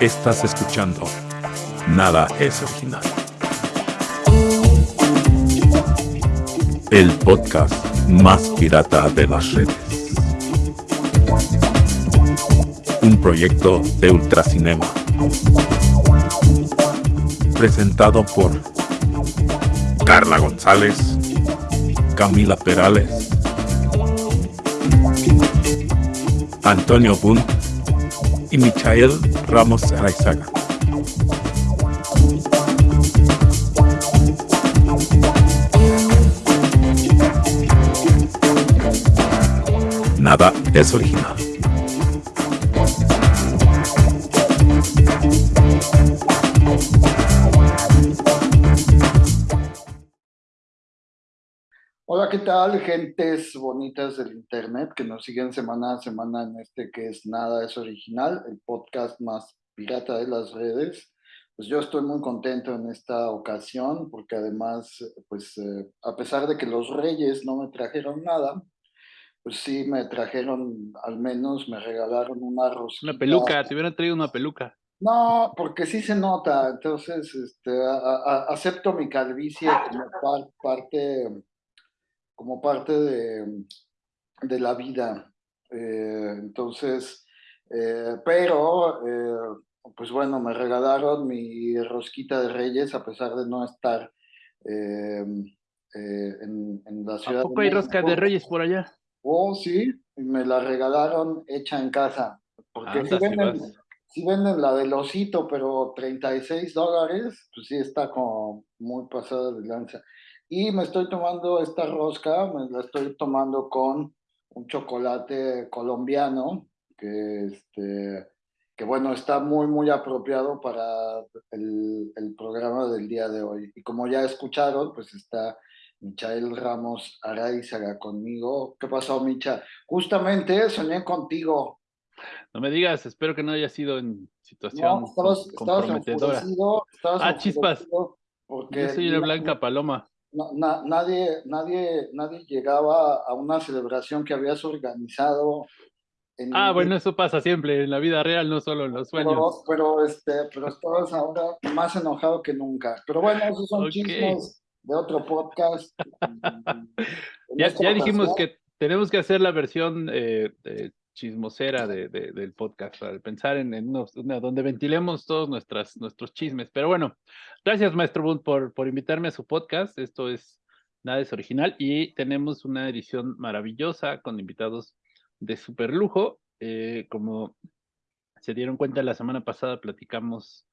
Estás escuchando Nada es original. El podcast más pirata de las redes. Un proyecto de Ultracinema. Presentado por Carla González, Camila Perales, Antonio Bunt y Michael Ramos Araizaga. Nada es original. Tal, gentes bonitas del Internet que nos siguen semana a semana en este que es Nada es Original, el podcast más pirata de las redes? Pues yo estoy muy contento en esta ocasión porque además, pues eh, a pesar de que los reyes no me trajeron nada, pues sí me trajeron, al menos me regalaron un arroz. Una peluca, te hubieran traído una peluca. No, porque sí se nota, entonces este, acepto mi calvicie como parte como parte de, de la vida. Eh, entonces, eh, pero, eh, pues bueno, me regalaron mi rosquita de reyes a pesar de no estar en, en, la ciudad. ¿A poco hay rosca de reyes por allá? Oh, sí, me la regalaron hecha en casa. Porque si, venden, si venden la del osito, pero 36 dólares, pues sí está como muy pasada de lanza. Y me estoy tomando esta rosca, me la estoy tomando con un chocolate colombiano, que, este, que bueno, está muy, muy apropiado para el, el programa del día de hoy. Y como ya escucharon, pues está Michael Ramos Araizaga conmigo. ¿Qué pasó, Micha? Justamente soñé contigo. No me digas, espero que no haya sido en situación comprometedora. ah, chispas. Porque Yo soy una blanca paloma nadie, nadie, nadie llegaba a una celebración que habías organizado. ah, bueno, eso pasa siempre en la vida real, no solo en los sueños. Pero, este, pero estabas ahora más enojado que nunca. Pero bueno, esos son chismes de otro podcast. ya, ya dijimos que tenemos que hacer la versión eh, chismosera de, del podcast, para pensar en, en donde ventilemos todos nuestras, nuestros chismes. Pero bueno, gracias Maestro Bund por, por invitarme a su podcast. Esto es Nada es Original y tenemos una edición maravillosa con invitados de super lujo. Eh, como se dieron cuenta la semana pasada, platicamos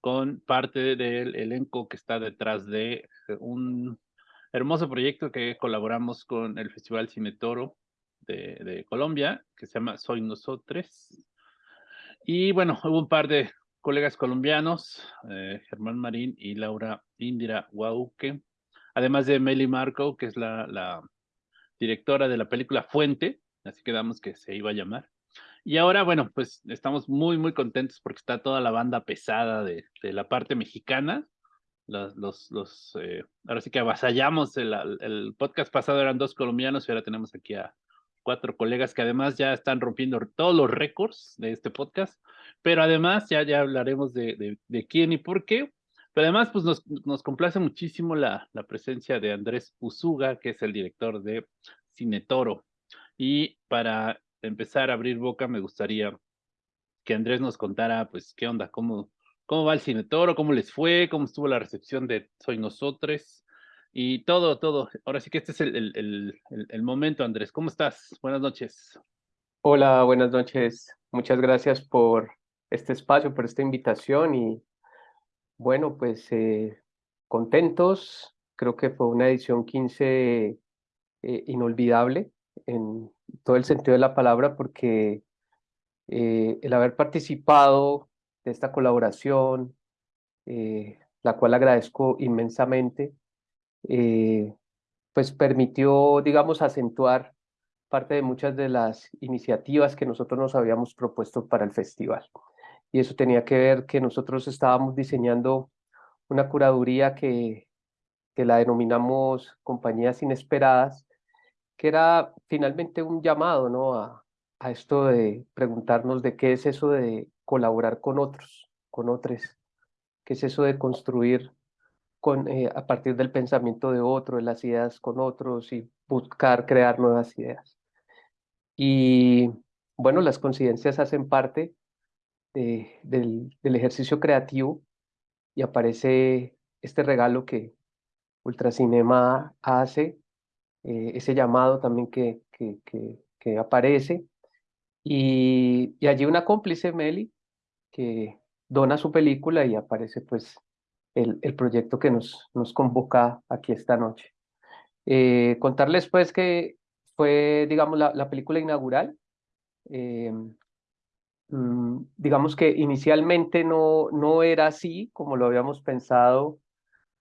con parte del elenco que está detrás de un hermoso proyecto que colaboramos con el Festival Cine Toro de, Colombia, que se llama Soy Nosotros. Y bueno, hubo un par de colegas colombianos, eh, Germán Marín y Laura Indira Guauque, además de Meli Marco, que es la, la, directora de la película Fuente, así quedamos que se iba a llamar. Y ahora, bueno, pues estamos muy, muy contentos porque está toda la banda pesada de, de la parte mexicana. Los, los, los eh, ahora sí que avasallamos el, el, podcast pasado eran dos colombianos y ahora tenemos aquí a, cuatro colegas que además ya están rompiendo todos los récords de este podcast, pero además ya, ya hablaremos de, de, quién y por qué. Pero además, pues nos, nos complace muchísimo la, la presencia de Andrés Usuga, que es el director de Cine Toro. Y para empezar a abrir boca, me gustaría que Andrés nos contara, pues, qué onda, cómo, cómo va el Cine Toro, cómo les fue, cómo estuvo la recepción de Soy Nosotros, y todo, todo. Ahora sí que este es el, el, momento, Andrés. ¿Cómo estás? Buenas noches. Hola, buenas noches. Muchas gracias por este espacio, por esta invitación y bueno, pues eh, contentos. Creo que fue una edición 15 eh, inolvidable en todo el sentido de la palabra porque eh, el haber participado de esta colaboración, la cual agradezco inmensamente, eh, pues permitió, digamos, acentuar parte de muchas de las iniciativas que nosotros nos habíamos propuesto para el festival. Y eso tenía que ver que nosotros estábamos diseñando una curaduría que, que la denominamos Compañías Inesperadas, que era finalmente un llamado ¿no? a, a esto de preguntarnos de qué es eso de colaborar con otros. con otros, que es eso de construir eh, a partir del pensamiento de otro, de las ideas con otros y buscar crear nuevas ideas. Y bueno, las coincidencias hacen parte del, ejercicio creativo y aparece este regalo que Ultracinema hace, eh, ese llamado también que, que, que, aparece, y, y, allí una cómplice, Meli, que dona su película y aparece pues el, el proyecto que nos, nos convoca aquí esta noche. Eh, contarles pues que fue, digamos, la, la película inaugural. Eh, mm, digamos que inicialmente no, no era así como lo habíamos pensado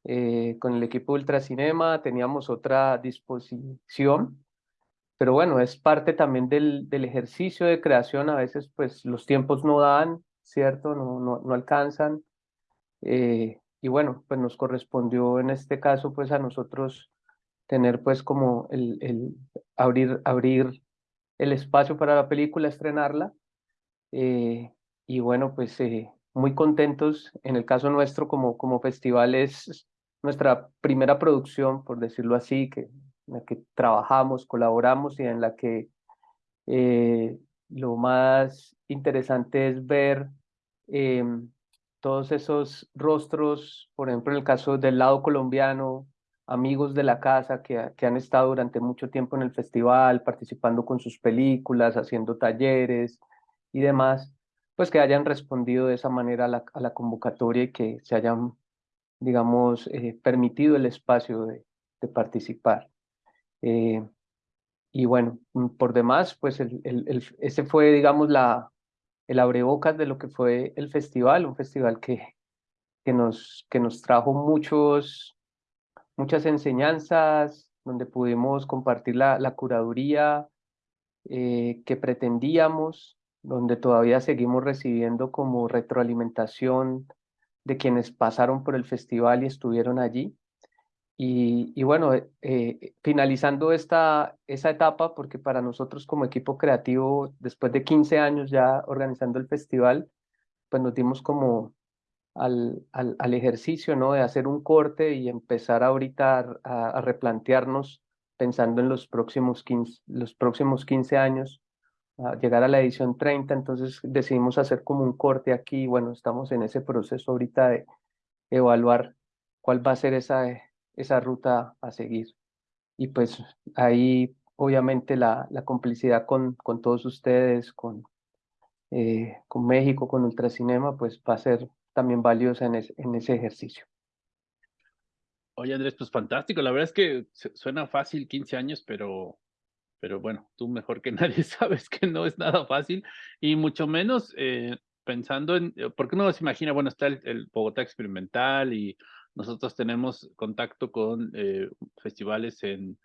eh, con el equipo Ultracinema, teníamos otra disposición, pero bueno, es parte también del, del ejercicio de creación, a veces pues los tiempos no dan, ¿cierto? No, no, no alcanzan. Eh, y bueno, pues nos correspondió en este caso pues a nosotros tener pues como el, el abrir, abrir el espacio para la película, estrenarla. Eh, y bueno, pues eh, muy contentos. En el caso nuestro como, como festival es nuestra primera producción, por decirlo así, que, en la que trabajamos, colaboramos y en la que eh, lo más interesante es ver em, todos esos rostros, por ejemplo, en el caso del lado colombiano, amigos de la casa que, que, han estado durante mucho tiempo en el festival, participando con sus películas, haciendo talleres y demás, pues que hayan respondido de esa manera a la, convocatoria y que se hayan, digamos, eh, permitido el espacio de, participar. Eh, y bueno, por demás, pues ese fue, digamos, la, el abrebocas de lo que fue el festival, un festival que, que, nos, que nos trajo muchos muchas enseñanzas, donde pudimos compartir la, curaduría eh, que pretendíamos, donde todavía seguimos recibiendo como retroalimentación de quienes pasaron por el festival y estuvieron allí. Y, y bueno, eh, eh, finalizando esta, esa etapa, porque para nosotros como equipo creativo, después de 15 años ya organizando el festival, pues nos dimos como al, al, al, ejercicio, ¿no? De hacer un corte y empezar ahorita a, a, replantearnos pensando en los próximos 15, los próximos 15 años, a llegar a la edición 30, entonces decidimos hacer como un corte aquí, bueno, estamos en ese proceso ahorita de evaluar cuál va a ser esa, esa ruta a seguir. Y pues ahí obviamente la, la complicidad con, con todos ustedes, con, eh, con México, con Ultracinema, pues va a ser también valiosa en, en ese ejercicio. Oye, Andrés, pues fantástico. La verdad es que suena fácil 15 años, pero, pero bueno, tú mejor que nadie sabes que no es nada fácil y mucho menos eh, pensando en, eh, porque uno se imagina, bueno, está el, Bogotá Experimental y nosotros tenemos contacto con eh, festivales en,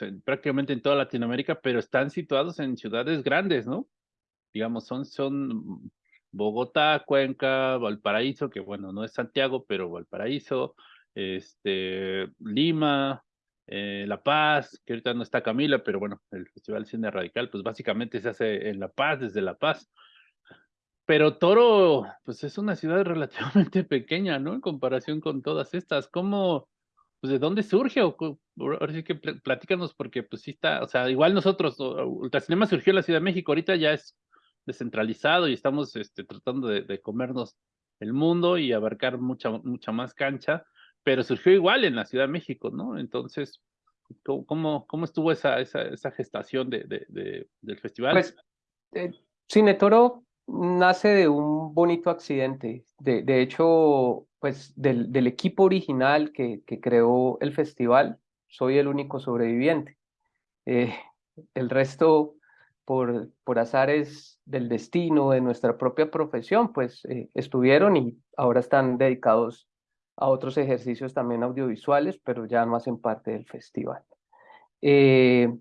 en, prácticamente en toda Latinoamérica, pero están situados en ciudades grandes, ¿no? Digamos, son, son Bogotá, Cuenca, Valparaíso, que bueno, no es Santiago, pero Valparaíso, este, Lima, eh, La Paz, que ahorita no está Camila, pero bueno, el Festival Cine Radical, pues básicamente se hace en La Paz, desde La Paz. Pero Toro, pues es una ciudad relativamente pequeña, ¿no? En comparación con todas estas. ¿Cómo, pues de dónde surge? O, ahora sí que platícanos, porque pues sí está, o sea, igual nosotros, Ultracinema surgió en la Ciudad de México, ahorita ya es descentralizado y estamos este, tratando de, comernos el mundo y abarcar mucha, mucha más cancha, pero surgió igual en la Ciudad de México, ¿no? Entonces, ¿cómo, cómo estuvo esa, esa, esa gestación de, de, del festival? Pues, eh, Cine Toro nace de un bonito accidente. De, de hecho, pues del, del equipo original que, que, creó el festival, soy el único sobreviviente. Eh, el resto por, por azares del destino, de nuestra propia profesión, pues eh, estuvieron y ahora están dedicados a otros ejercicios también audiovisuales, pero ya no hacen parte del festival. Eh,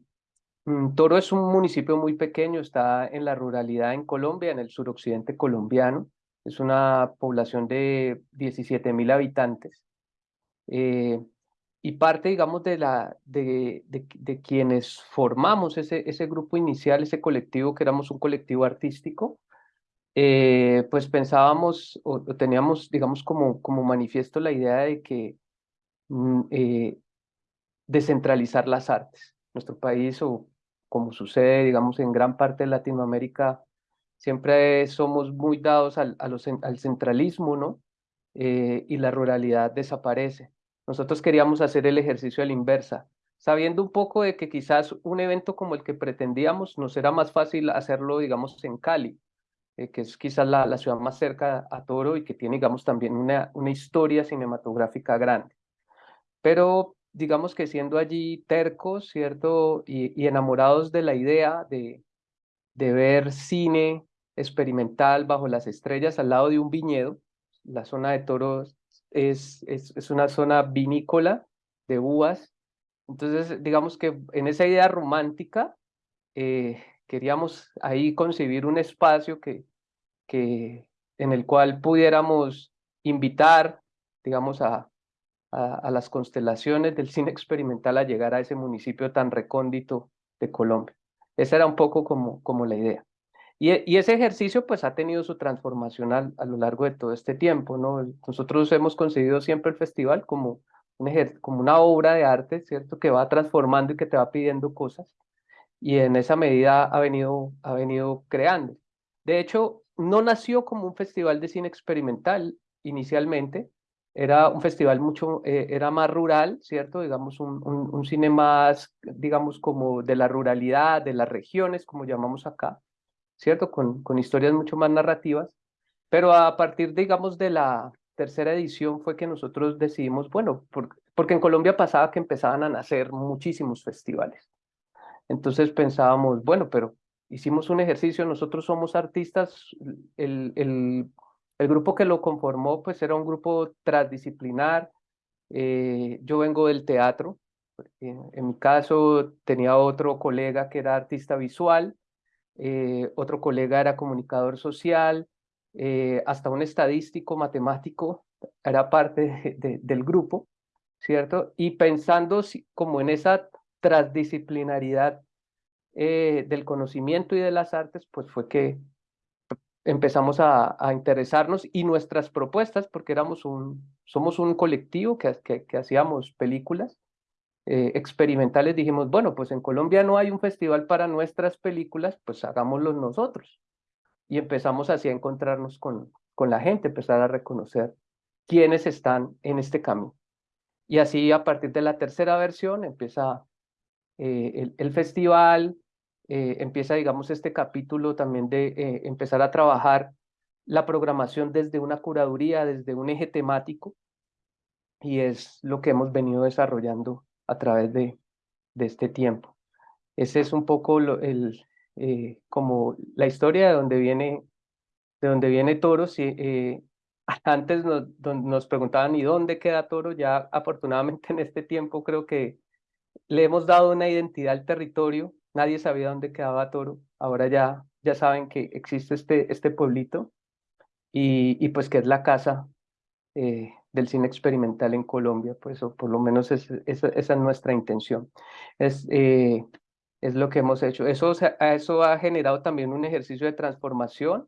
Toro es un municipio muy pequeño, está en la ruralidad en Colombia, en el suroccidente colombiano. Es una población de 17 mil habitantes. Eh, y parte, digamos, de, la, de, de, quienes formamos ese, ese grupo inicial, ese colectivo, que éramos un colectivo artístico, eh, pues pensábamos o, teníamos, digamos, como, como manifiesto la idea de que mm, eh, descentralizar las artes. Nuestro país, o como sucede, digamos, en gran parte de Latinoamérica, siempre somos muy dados al, al centralismo, ¿no? Eh, y la ruralidad desaparece. Nosotros queríamos hacer el ejercicio a la inversa, sabiendo un poco de que quizás un evento como el que pretendíamos nos era más fácil hacerlo, digamos, en Cali, eh, que es quizás la, la, ciudad más cerca a Toro y que tiene, digamos, también una, una historia cinematográfica grande. Pero digamos que siendo allí tercos, ¿cierto? Y, enamorados de la idea de, de ver cine experimental bajo las estrellas al lado de un viñedo. La zona de Toro es, es, es una zona vinícola de uvas. Entonces, digamos que en esa idea romántica, eh, queríamos ahí concebir un espacio que, que, en el cual pudiéramos invitar, digamos, a, a, las constelaciones del cine experimental a llegar a ese municipio tan recóndito de Colombia. Esa era un poco como, como la idea. Y, y, ese ejercicio pues ha tenido su transformación a, a, lo largo de todo este tiempo, ¿no? Nosotros hemos concebido siempre el festival como, un como una obra de arte, ¿cierto? Que va transformando y que te va pidiendo cosas y en esa medida ha venido, ha venido creando. De hecho, no nació como un festival de cine experimental inicialmente, era un festival mucho, eh, era más rural, ¿cierto? Digamos, un, un, cine más, digamos, como de la ruralidad, de las regiones, como llamamos acá, ¿cierto? Con, con historias mucho más narrativas, pero a partir, digamos, de la tercera edición fue que nosotros decidimos, bueno, porque en Colombia pasaba que empezaban a nacer muchísimos festivales, entonces pensábamos, bueno, pero hicimos un ejercicio, nosotros somos artistas, el, el, el grupo que lo conformó pues era un grupo transdisciplinar, eh, yo vengo del teatro, en, en, mi caso tenía otro colega que era artista visual, eh, otro colega era comunicador social, eh, hasta un estadístico matemático era parte de, de, del grupo, ¿cierto? Y pensando como en esa transdisciplinaridad eh, del conocimiento y de las artes, pues fue que empezamos a, a, interesarnos y nuestras propuestas, porque éramos un, somos un colectivo que, que, que hacíamos películas eh, experimentales, dijimos, bueno, pues en Colombia no hay un festival para nuestras películas, pues hagámoslo nosotros. Y empezamos así a encontrarnos con, con la gente, empezar a reconocer quiénes están en este camino. Y así a partir de la tercera versión empieza eh, el, el, festival, eh, empieza, digamos, este capítulo también de eh, empezar a trabajar la programación desde una curaduría, desde un eje temático, y es lo que hemos venido desarrollando a través de, de este tiempo. Ese es un poco el, eh, como la historia de donde viene, de donde viene Toro. Si, eh, antes nos, nos preguntaban, ¿y dónde queda Toro? Ya afortunadamente en este tiempo creo que le hemos dado una identidad al territorio, nadie sabía dónde quedaba Toro, ahora ya, ya saben que existe este, este pueblito y, y pues que es la casa eh, del cine experimental en Colombia, pues o por lo menos es, es, esa es nuestra intención. Es, eh, es lo que hemos hecho. Eso, eso ha generado también un ejercicio de transformación.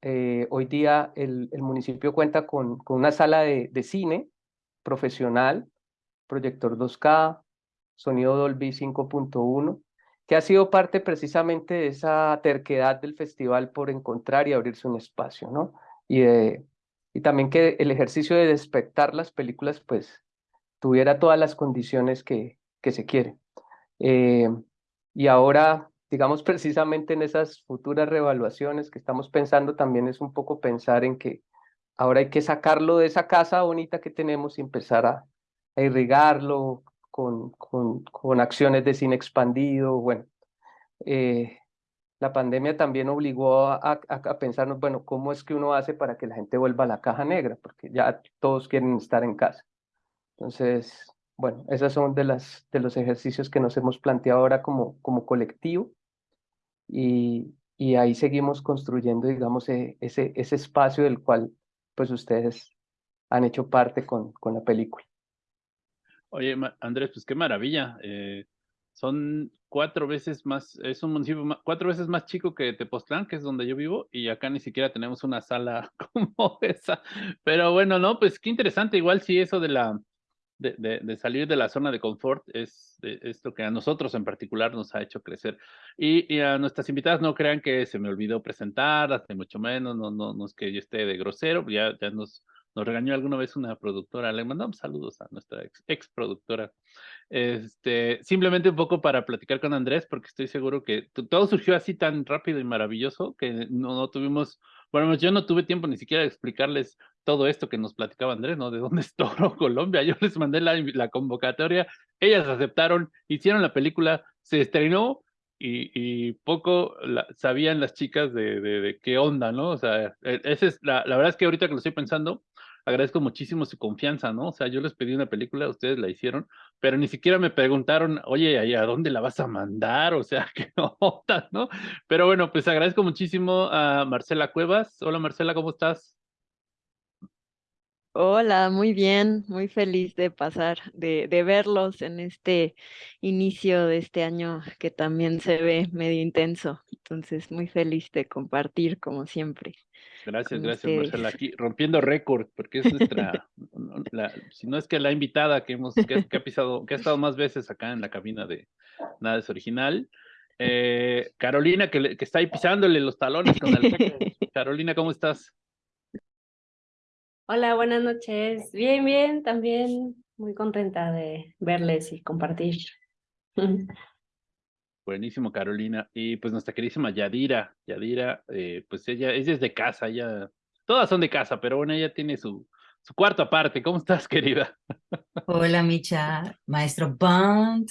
Eh, hoy día el, el, municipio cuenta con, con una sala de, de cine profesional, proyector 2K, sonido Dolby 5.1, que ha sido parte precisamente de esa terquedad del festival por encontrar y abrirse un espacio, ¿no? Y, y también que el ejercicio de despertar las películas, pues, tuviera todas las condiciones que, que se quiere. Eh, y ahora, digamos, precisamente en esas futuras revaluaciones que estamos pensando, también es un poco pensar en que ahora hay que sacarlo de esa casa bonita que tenemos y empezar a, a irrigarlo, con, con, con acciones de cine expandido, bueno, eh, la pandemia también obligó a, a, a, pensarnos, bueno, ¿cómo es que uno hace para que la gente vuelva a la caja negra? Porque ya todos quieren estar en casa. Entonces, bueno, esos son de, las, de los ejercicios que nos hemos planteado ahora como, como colectivo y, y ahí seguimos construyendo, digamos, e, ese, ese espacio del cual pues ustedes han hecho parte con, con la película. Oye, Andrés, pues qué maravilla. Eh, son cuatro veces más, es un municipio cuatro veces más chico que Tepoztlán, que es donde yo vivo, y acá ni siquiera tenemos una sala como esa. Pero bueno, no, pues qué interesante, igual sí eso de la, de, salir de la zona de confort es esto que a nosotros en particular nos ha hecho crecer. Y, a nuestras invitadas no crean que se me olvidó presentar, ni mucho menos, no, no, no es que yo esté de grosero, ya, ya nos, nos regañó alguna vez una productora, le mandamos saludos a nuestra ex, ex productora. Este, simplemente un poco para platicar con Andrés, porque estoy seguro que todo surgió así tan rápido y maravilloso que no, no tuvimos, bueno, yo no tuve tiempo ni siquiera de explicarles todo esto que nos platicaba Andrés, ¿no? De dónde es Toro, Colombia. Yo les mandé la, la convocatoria, ellas aceptaron, hicieron la película, se estrenó y, y poco sabían las chicas de, qué onda, ¿no? O sea, e, esa es la, la verdad es que ahorita que lo estoy pensando, agradezco muchísimo su confianza, ¿no? O sea, yo les pedí una película, ustedes la hicieron, pero ni siquiera me preguntaron, oye, ¿a dónde la vas a mandar? O sea, qué onda, ¿no? Pero bueno, pues agradezco muchísimo a Marcela Cuevas. Hola Marcela, ¿cómo estás? Hola, muy bien, muy feliz de pasar, de, de, verlos en este inicio de este año que también se ve medio intenso. Entonces, muy feliz de compartir como siempre. Gracias, gracias Marcela. Aquí rompiendo récord, porque es nuestra, la, si no es que la invitada que hemos, que, que, ha pisado, que ha estado más veces acá en la cabina de Nada es Original. Eh, Carolina, que, que, está ahí pisándole los talones con el Carolina, ¿cómo estás? Hola, buenas noches. Bien, bien, también muy contenta de verles y compartir. Buenísimo, Carolina. Y pues nuestra queridísima Yadira, Yadira, eh, pues ella, ella es de casa, ella, todas son de casa, pero bueno, ella tiene su, su cuarto aparte. ¿Cómo estás, querida? Hola, Micha, maestro Bond.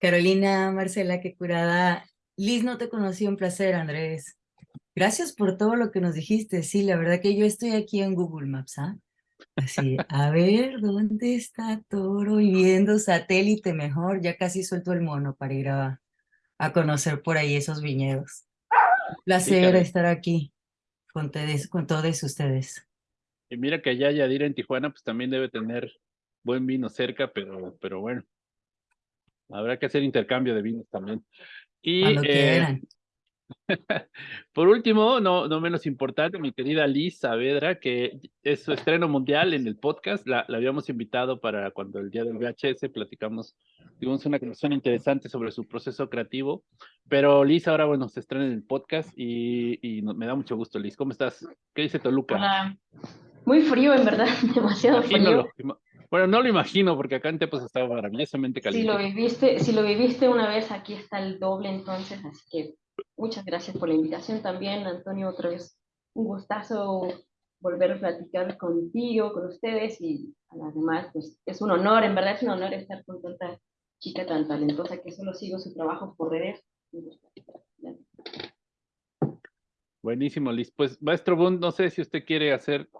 Carolina, Marcela, qué curada. Liz, no te conocí, un placer, Andrés. Gracias por todo lo que nos dijiste. Sí, la verdad que yo estoy aquí en Google Maps, ¿ah? Así, a ver, ¿dónde está Toro? Y viendo satélite mejor, ya casi suelto el mono para ir a, a conocer por ahí esos viñedos. Un placer estar aquí con, todos, con todos ustedes. Y mira que allá Yadira en Tijuana, pues también debe tener buen vino cerca, pero, pero bueno, habrá que hacer intercambio de vinos también. Y. Eh, Por último, no, no menos importante, mi querida Liz Saavedra, que es su estreno mundial en el podcast. La, la, habíamos invitado para cuando el día del VHS platicamos, tuvimos una conversación interesante sobre su proceso creativo. Pero Liz, ahora bueno, se estrena en el podcast y, me da mucho gusto, Liz. ¿Cómo estás? ¿Qué dice Toluca? Hola. Muy frío, en verdad, demasiado Imagínalo. frío. Bueno, no lo imagino porque acá en Tepos estaba maravillosamente caliente. Si lo viviste, si lo viviste una vez, aquí está el doble entonces, así que Muchas gracias por la invitación también, Antonio, otra vez un gustazo volver a platicar contigo, con ustedes y a las demás, pues es un honor, en verdad es un honor estar con tanta chica tan talentosa que solo sigo su trabajo por redes. Buenísimo, Liz. Pues, maestro Bund, no sé si usted quiere hacer,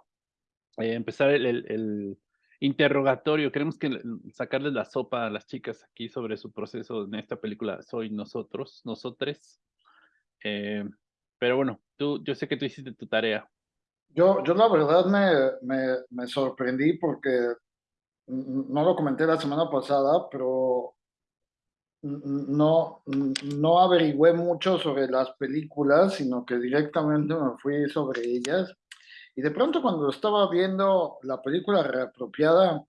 eh, empezar el, el, el, interrogatorio. Queremos que sacarles la sopa a las chicas aquí sobre su proceso en esta película Soy Nosotros, Nosotres. Eh, pero bueno, tú, yo sé que tú hiciste tu tarea. Yo, yo la verdad me, me, me, sorprendí porque no lo comenté la semana pasada, pero no, no averigüé mucho sobre las películas, sino que directamente me fui sobre ellas. Y de pronto cuando estaba viendo la película reapropiada,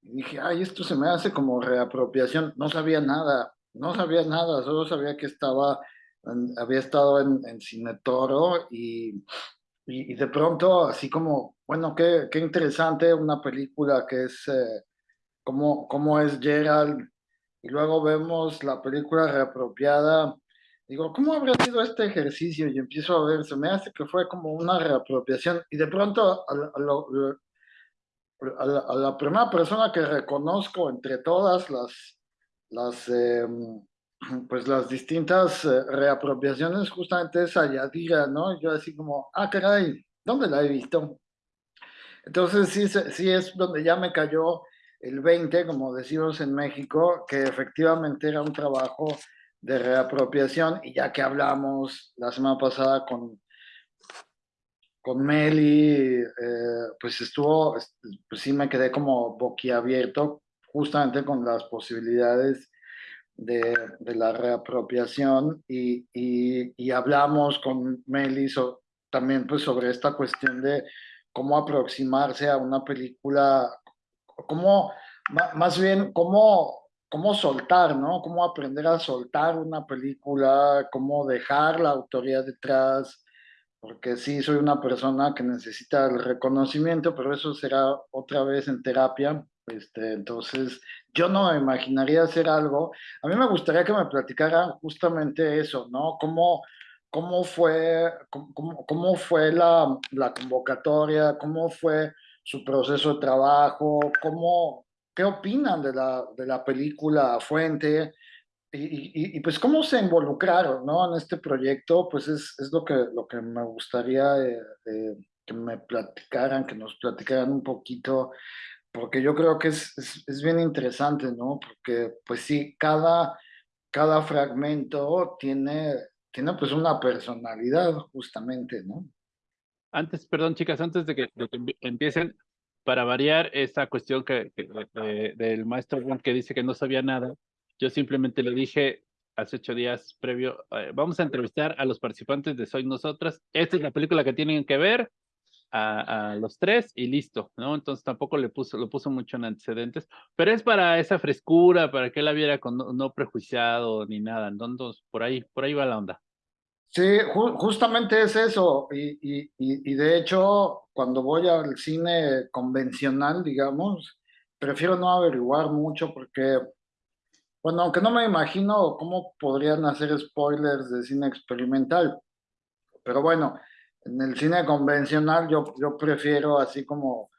dije, ay, esto se me hace como reapropiación. No sabía nada, no sabía nada, solo sabía que estaba había estado en, en Cine Toro y, y, y, de pronto, así como, bueno, qué, qué interesante una película que es eh, como, como es Gerald, y luego vemos la película reapropiada. Digo, ¿cómo habrá sido este ejercicio? Y empiezo a ver, se me hace que fue como una reapropiación. Y de pronto, a, a, lo, a, la, a la, primera persona que reconozco entre todas las, las eh, pues las distintas eh, reapropiaciones justamente es a Yadira, ¿no? Yo así como, ah, caray, ¿dónde la he visto? Entonces sí, sí es donde ya me cayó el 20, como decimos en México, que efectivamente era un trabajo de reapropiación y ya que hablamos la semana pasada con, con Meli, eh, pues estuvo, pues sí me quedé como boquiabierto justamente con las posibilidades de, la reapropiación y, y, hablamos con Melis también pues sobre esta cuestión de cómo aproximarse a una película, cómo, más bien, cómo, cómo soltar, ¿no? Cómo aprender a soltar una película, cómo dejar la autoría detrás, porque sí soy una persona que necesita el reconocimiento, pero eso será otra vez en terapia. Este, entonces, yo no me imaginaría hacer algo. A mí me gustaría que me platicara justamente eso, ¿no? Cómo, cómo fue, cómo, cómo fue la, la, convocatoria, cómo fue su proceso de trabajo, cómo, qué opinan de la, de la película Fuente, y, pues cómo se involucraron ¿no? en este proyecto, pues es, es lo, que, lo que me gustaría eh, eh, que me platicaran, que nos platicaran un poquito, porque yo creo que es, es, bien interesante, ¿no? Porque pues sí, cada, cada fragmento tiene, tiene pues una personalidad justamente, ¿no? Antes, perdón chicas, antes de que, empiecen, para variar esta cuestión que, del maestro que dice que no sabía nada, yo simplemente le dije hace ocho días previo, eh, vamos a entrevistar a los participantes de Soy Nosotras. Esta es la película que tienen que ver a, los tres y listo, ¿no? Entonces tampoco le puso, lo puso mucho en antecedentes, pero es para esa frescura, para que la viera con no, prejuiciado ni nada. Entonces, por ahí, por ahí va la onda. Sí, justamente es eso. Y, y, y, de hecho, cuando voy al cine convencional, digamos, prefiero no averiguar mucho porque bueno, aunque no me imagino cómo podrían hacer spoilers de cine experimental, pero bueno, en el cine convencional yo, yo prefiero así como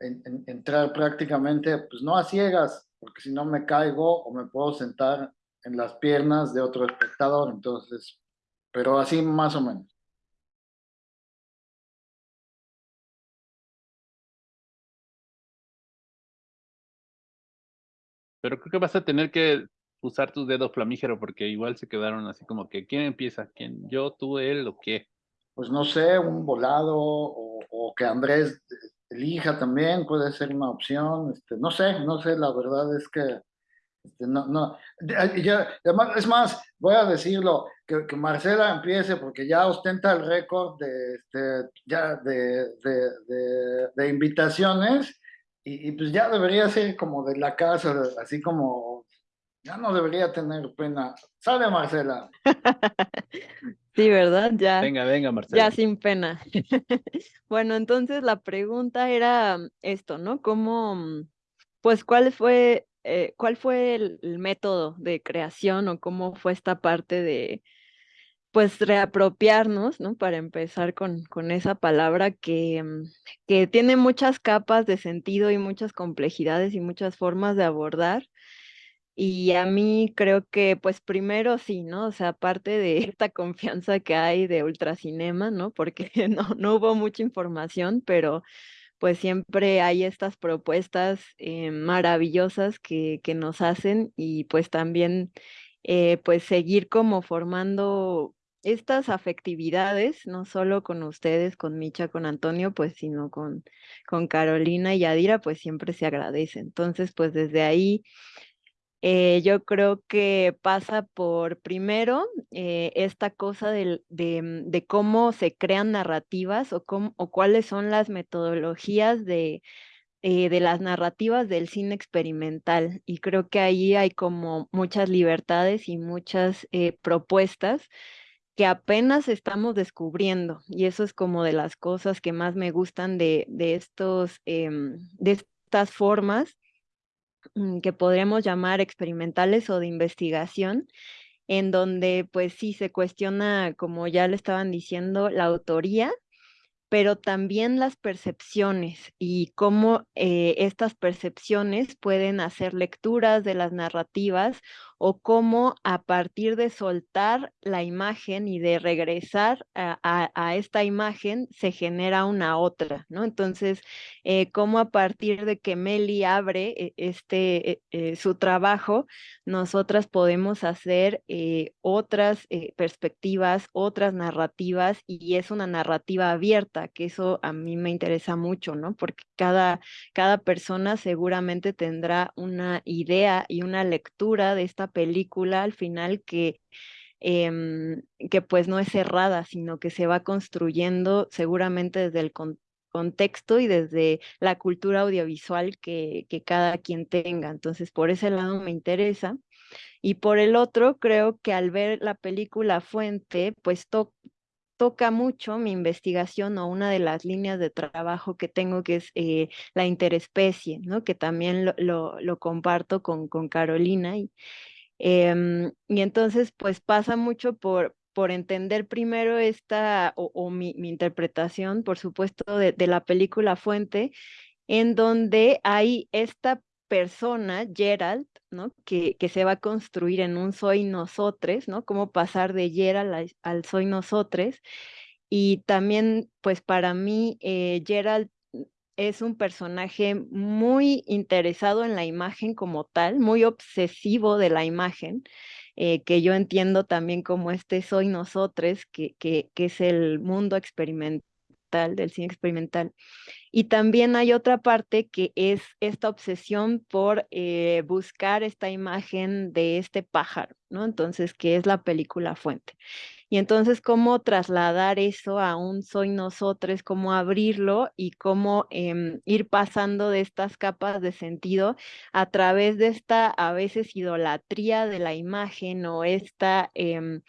entrar prácticamente, pues no a ciegas, porque si no me caigo o me puedo sentar en las piernas de otro espectador, entonces, pero así más o menos. Pero creo que vas a tener que usar tus dedos flamígero porque igual se quedaron así como que ¿quién empieza? ¿Quién? ¿Yo, tú, él o qué? Pues no sé, un volado o, que Andrés elija también puede ser una opción. Este, no sé, no sé, la verdad es que este, no, no. es más, voy a decirlo, que, que, Marcela empiece porque ya ostenta el récord de, este, ya de, de, de invitaciones y, pues ya debería ser como de la casa, así como ya no debería tener pena. Sale Marcela. Sí, ¿verdad? Ya. Venga, venga, Marcela. Ya sin pena. bueno, entonces la pregunta era esto, ¿no? ¿Cómo, pues, cuál fue, eh, cuál fue el, método de creación o cómo fue esta parte de, pues reapropiarnos, ¿no? Para empezar con, con esa palabra que, mm, que tiene muchas capas de sentido y muchas complejidades y muchas formas de abordar. Y a mí creo que, pues primero sí, ¿no? O sea, aparte de esta confianza que hay de Ultracinema, ¿no? Porque no, no hubo mucha información, pero pues siempre hay estas propuestas eh, maravillosas que, que nos hacen y pues también eh, pues seguir como formando estas afectividades, no solo con ustedes, con Micha, con Antonio, pues, sino con, con Carolina y Adira, pues siempre se agradece. Entonces, pues desde ahí, eh, yo creo que pasa por, primero, eh, esta cosa de, mm, de, cómo se crean narrativas o, cómo, o cuáles son las metodologías de, eh, de las narrativas del cine experimental. Y creo que ahí hay como muchas libertades y muchas propuestas que apenas estamos descubriendo y eso es como de las cosas que más me gustan de, de estos, em, de estas formas que podríamos llamar experimentales o de investigación, en donde pues sí se cuestiona, como ya le estaban diciendo, la autoría pero también las percepciones y cómo eh, estas percepciones pueden hacer lecturas de las narrativas o cómo a partir de soltar la imagen y de regresar a, esta imagen se genera una otra, ¿no? Entonces, eh, cómo a partir de que Meli abre eh, este, su trabajo, nosotras podemos hacer otras perspectivas, otras narrativas y es una narrativa abierta que eso a mí me interesa mucho, ¿no? Porque cada, cada persona seguramente tendrá una idea y una lectura de esta película al final que, em, que pues no es cerrada, sino que se va construyendo seguramente desde el contexto y desde la cultura audiovisual que, cada quien tenga. Entonces, por ese lado me interesa. Y por el otro, creo que al ver la película Fuente, pues toca mucho mi investigación o una de las líneas de trabajo que tengo, que es eh, la interespecie, ¿no? que también lo, lo, comparto con, con Carolina. Y, em, y entonces, pues pasa mucho por, por entender primero esta, o, mi, interpretación, por supuesto, de, de la película Fuente, en donde hay esta persona, Gerald, ¿no? Que, que, se va a construir en un soy nosotres, ¿no? Cómo pasar de Gerald al, soy nosotres. Y también, pues para mí, eh, Gerald es un personaje muy interesado en la imagen como tal, muy obsesivo de la imagen, eh, que yo entiendo también como este soy nosotres, que, que, que es el mundo experimental del cine experimental. Y también hay otra parte que es esta obsesión por eh, buscar esta imagen de este pájaro, ¿no? Entonces, que es la película fuente. Y entonces, cómo trasladar eso a un soy nosotros, cómo abrirlo y cómo em, ir pasando de estas capas de sentido a través de esta a veces idolatría de la imagen o esta... Em,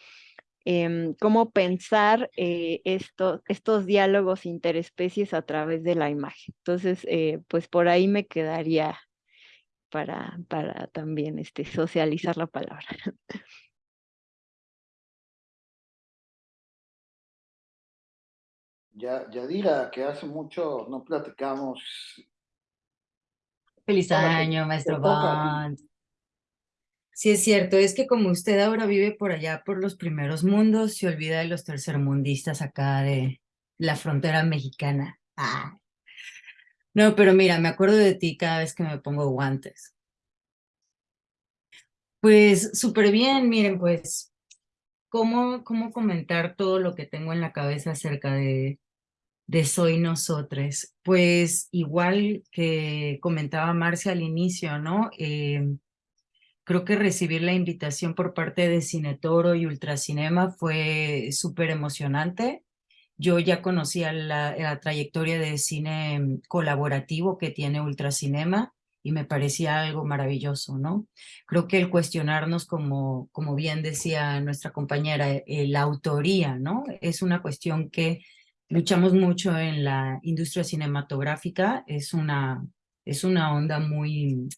Em, cómo pensar eh, estos diálogos interespecies a través de la imagen. Entonces, eh, pues por ahí me quedaría para, para también este, socializar la palabra. Ya, Yadira, que hace mucho no platicamos. Feliz año, maestro Bond. Sí, es cierto, es que como usted ahora vive por allá, por los primeros mundos, se olvida de los tercermundistas acá de la frontera mexicana. Ah. No, pero mira, me acuerdo de ti cada vez que me pongo guantes. Pues súper bien, miren, pues, ¿cómo, ¿cómo comentar todo lo que tengo en la cabeza acerca de, de Soy Nosotres? Pues igual que comentaba Marcia al inicio, ¿no? Eh, Creo que recibir la invitación por parte de Cinetoro y Ultracinema fue súper emocionante. Yo ya conocía la, trayectoria de cine mm, colaborativo que tiene Ultracinema y me parecía algo maravilloso, ¿no? Creo que el cuestionarnos, como, como bien decía nuestra compañera, eh, la autoría, ¿no? Es una cuestión que luchamos mucho en la industria cinematográfica, es una, es una onda muy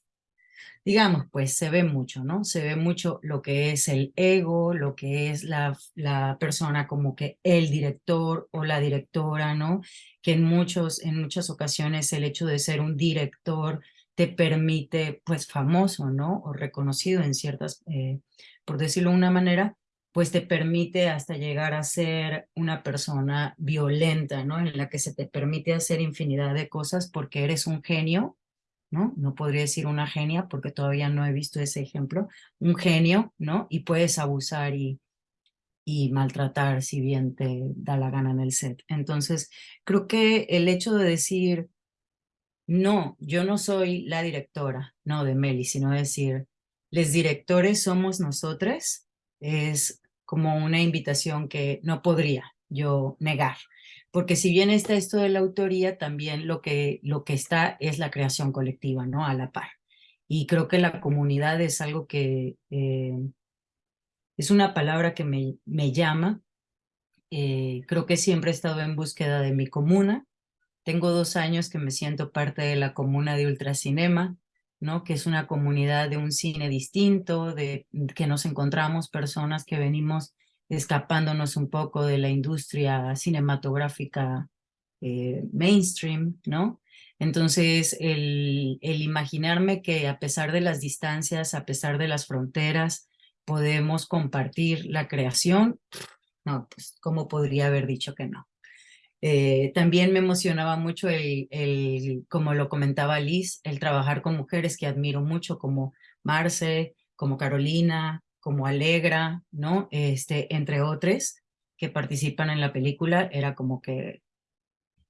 digamos, pues se ve mucho, ¿no? Se ve mucho lo que es el ego, lo que es la, la persona como que el director o la directora, ¿no? Que en, muchos, en muchas ocasiones el hecho de ser un director te permite, pues, famoso, ¿no? O reconocido en ciertas, eh, por decirlo de una manera, pues te permite hasta llegar a ser una persona violenta, ¿no? En la que se te permite hacer infinidad de cosas porque eres un genio ¿no? No podría decir una genia porque todavía no he visto ese ejemplo, un genio, ¿no? Y puedes abusar y, y maltratar si bien te da la gana en el set. Entonces, creo que el hecho de decir, no, yo no soy la directora, no de Meli, sino decir, les directores somos nosotros, es como una invitación que no podría yo negar porque si bien está esto de la autoría, también lo que, lo que está es la creación colectiva, ¿no? A la par. Y creo que la comunidad es algo que eh, es una palabra que me, me llama. Eh, creo que siempre he estado en búsqueda de mi comuna. Tengo dos años que me siento parte de la comuna de Ultracinema, ¿no? que es una comunidad de un cine distinto, de que nos encontramos personas que venimos escapándonos un poco de la industria cinematográfica eh, mainstream, ¿no? Entonces, el, el imaginarme que a pesar de las distancias, a pesar de las fronteras, podemos compartir la creación, no, pues, ¿cómo podría haber dicho que no? Eh, también me emocionaba mucho el, como lo comentaba Liz, el trabajar con mujeres que admiro mucho, como Marce, como Carolina, como Alegra, ¿no? Este, entre otros que participan en la película, era como que,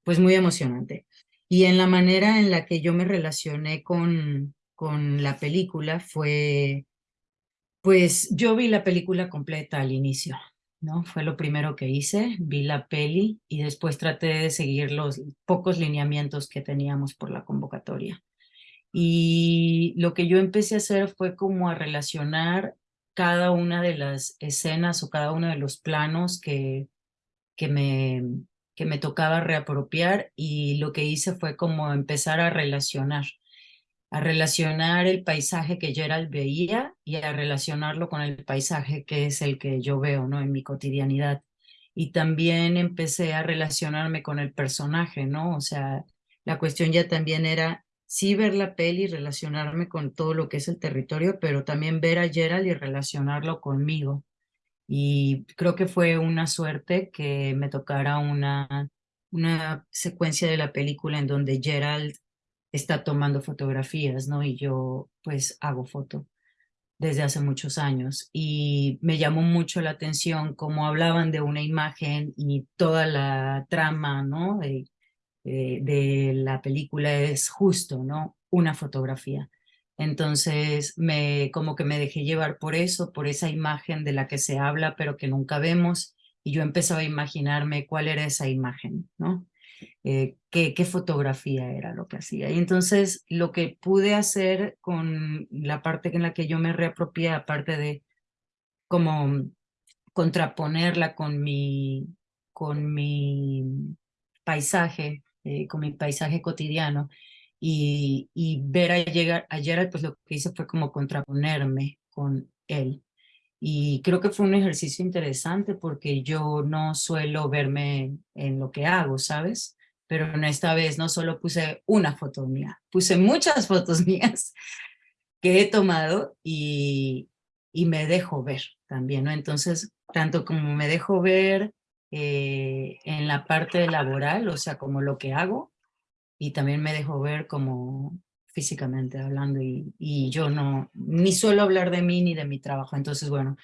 pues muy emocionante. Y en la manera en la que yo me relacioné con, con la película fue Pues yo vi la película completa al inicio, ¿no? Fue lo primero que hice, vi la peli y después traté de seguir los pocos lineamientos que teníamos por la convocatoria. Y lo que yo empecé a hacer fue como a relacionar cada una de las escenas o cada uno de los planos que, que, me, que me tocaba reapropiar y lo que hice fue como empezar a relacionar a relacionar el paisaje que Gerald veía y a relacionarlo con el paisaje que es el que yo veo ¿no? en mi cotidianidad. Y también empecé a relacionarme con el personaje, ¿no? O sea, la cuestión ya también era sí ver la peli relacionarme con todo lo que es el territorio, pero también ver a Gerald y relacionarlo conmigo. Y creo que fue una suerte que me tocara una, una secuencia de la película en donde Gerald está tomando fotografías, ¿no? Y yo pues hago foto desde hace muchos años y me llamó mucho la atención cómo hablaban de una imagen y toda la trama, ¿no? De, de, la película es justo, ¿no? Una fotografía. Entonces, me, como que me dejé llevar por eso, por esa imagen de la que se habla, pero que nunca vemos, y yo empezaba a imaginarme cuál era esa imagen, ¿no? Eh, qué, qué, fotografía era lo que hacía. Y entonces lo que pude hacer con la parte en la que yo me reapropié, aparte de como contraponerla con mi, con mi paisaje, eh, con mi paisaje cotidiano, y, y ver a llegar ayer, pues lo que hice fue como contraponerme con él. Y creo que fue un ejercicio interesante porque yo no suelo verme en lo que hago, ¿sabes? Pero en esta vez no solo puse una foto mía, puse muchas fotos mías que he tomado y, y me dejo ver también, ¿no? Entonces, tanto como me dejo ver eh, en la parte laboral, o sea, como lo que hago, y también me dejo ver como físicamente hablando y, y, yo no, ni suelo hablar de mí ni de mi trabajo. Entonces, bueno,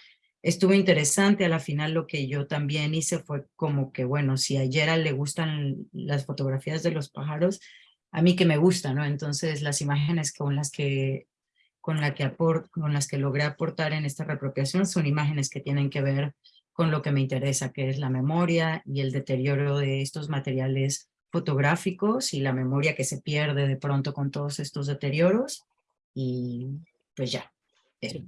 estuvo interesante. A la final lo que yo también hice fue como que, bueno, si a Gerald le gustan las fotografías de los pájaros, a mí que me gusta, ¿no? Entonces las imágenes con las que con, la que con las que logré aportar en esta reapropiación son imágenes que tienen que ver con lo que me interesa, que es la memoria y el deterioro de estos materiales fotográficos y la memoria que se pierde de pronto con todos estos deterioros y pues ya, eh,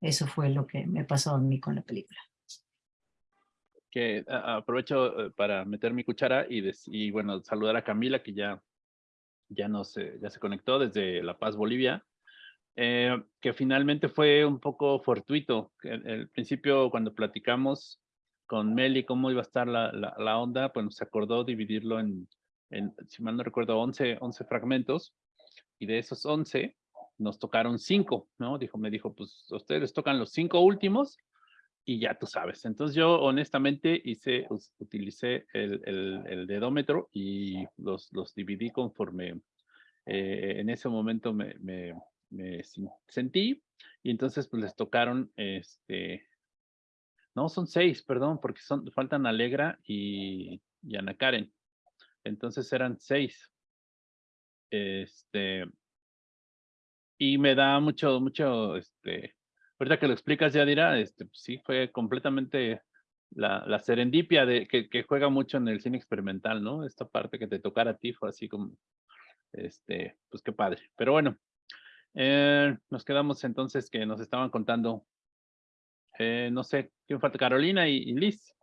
eso fue lo que me pasó a mí con la película. Que aprovecho eh, para meter mi cuchara y, y bueno, saludar a Camila que ya, ya, nos, ya se conectó desde La Paz, Bolivia. Eh, que finalmente fue un poco fortuito. Al principio, cuando platicamos con Meli cómo iba a estar la, la, la onda, pues se acordó dividirlo en, si mal no recuerdo, 11, 11 fragmentos, y de esos 11 nos tocaron 5, ¿no? Dijo, me dijo, pues ustedes tocan los 5 últimos y ya tú sabes. Entonces yo honestamente hice, utilicé el, el, el dedómetro y los, los dividí conforme eh, en ese momento me, me, me, sentí y entonces pues les tocaron este no son seis perdón porque son faltan Alegra y, y Ana Karen entonces eran seis. Este, y me da mucho, mucho, este, ahorita que lo explicas, ya dirá, este, pues sí, fue completamente la, la serendipia de, que, juega mucho en el cine experimental, ¿no? Esta parte que te tocara a ti fue así como, este, pues qué padre. Pero bueno, eh, nos quedamos entonces que nos estaban contando, eh, no sé, ¿quién falta? Carolina y Liz.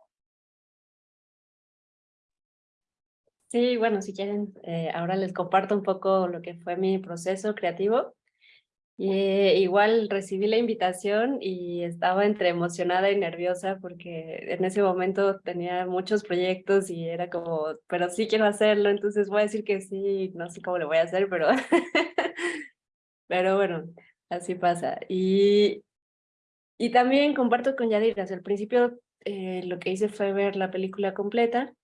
Sí, bueno, si quieren, eh, ahora les comparto un poco lo que fue mi proceso creativo. Eh, igual recibí la invitación y estaba entre emocionada y nerviosa porque en ese momento tenía muchos proyectos y era como, pero sí quiero hacerlo, entonces voy a decir que sí, no sé cómo lo voy a hacer, pero, pero bueno, así pasa. Y, y también comparto con Yadira, al principio eh, lo que hice fue ver la película completa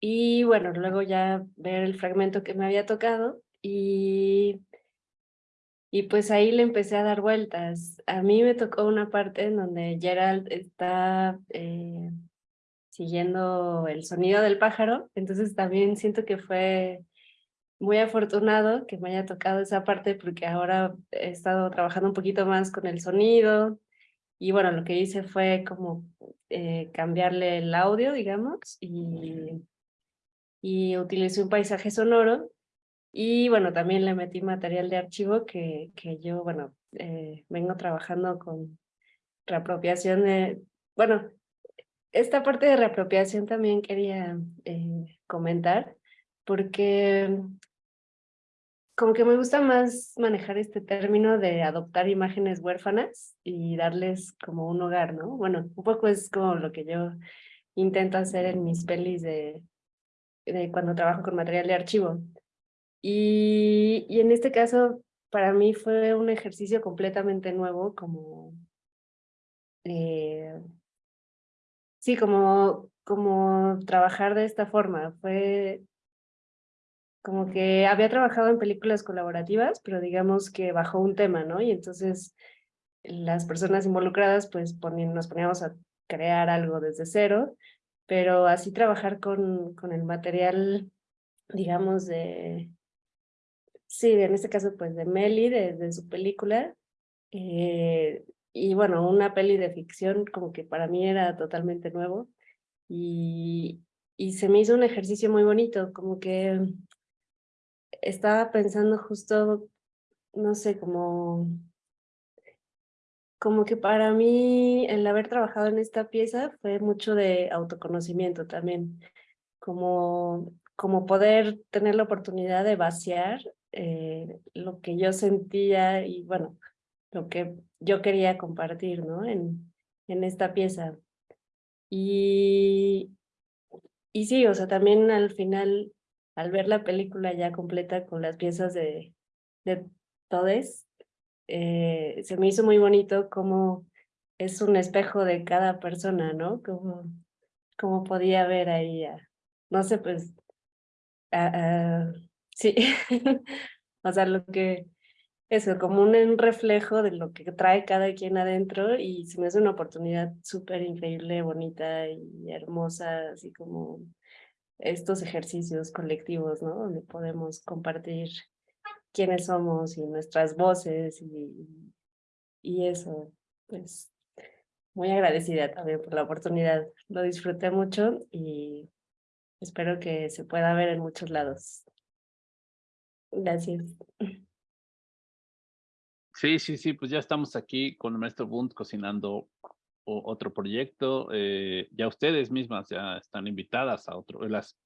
y bueno, luego ya ver el fragmento que me había tocado y, y pues ahí le empecé a dar vueltas. A mí me tocó una parte en donde Gerald está eh, siguiendo el sonido del pájaro, entonces también siento que fue muy afortunado que me haya tocado esa parte porque ahora he estado trabajando un poquito más con el sonido y bueno, lo que hice fue como eh, cambiarle el audio, digamos, y, y utilicé un paisaje sonoro. Y bueno, también le metí material de archivo que, que yo, bueno, eh, vengo trabajando con reapropiación de, bueno, esta parte de reapropiación también quería eh, comentar, porque como que me gusta más manejar este término de adoptar imágenes huérfanas y darles como un hogar, ¿no? Bueno, un poco es como lo que yo intento hacer en mis pelis de, de cuando trabajo con material de archivo. Y, y en este caso, para mí fue un ejercicio completamente nuevo, como... Eh, sí, como, como trabajar de esta forma. Fue como que había trabajado en películas colaborativas, pero digamos que bajo un tema, ¿no? Y entonces las personas involucradas pues nos poníamos a crear algo desde cero, pero así trabajar con, con el material, digamos, de, sí, en este caso pues de Meli, de, su película, eh, y bueno, una peli de ficción como que para mí era totalmente nuevo, y, y se me hizo un ejercicio muy bonito, como que estaba pensando justo, no sé, como, como que para mí el haber trabajado en esta pieza fue mucho de autoconocimiento también, como, como poder tener la oportunidad de vaciar eh, lo que yo sentía y bueno, lo que yo quería compartir ¿no? en, en esta pieza. Y, y sí, o sea, también al final al ver la película ya completa con las piezas de, de Todes, eh, se me hizo muy bonito cómo es un espejo de cada persona, ¿no? Como, como podía ver ahí, no sé, pues, sí, o sea, lo que, eso, como un, reflejo de lo que trae cada quien adentro y se me hace una oportunidad súper increíble, bonita y hermosa, así como estos ejercicios colectivos, ¿no? Donde podemos compartir quiénes somos y nuestras voces y, y eso, pues muy agradecida también por la oportunidad. Lo disfruté mucho y espero que se pueda ver en muchos lados. Gracias. Sí, sí, sí, pues ya estamos aquí con el maestro Bunt cocinando otro proyecto. Eh, ya ustedes mismas ya están invitadas a otro, las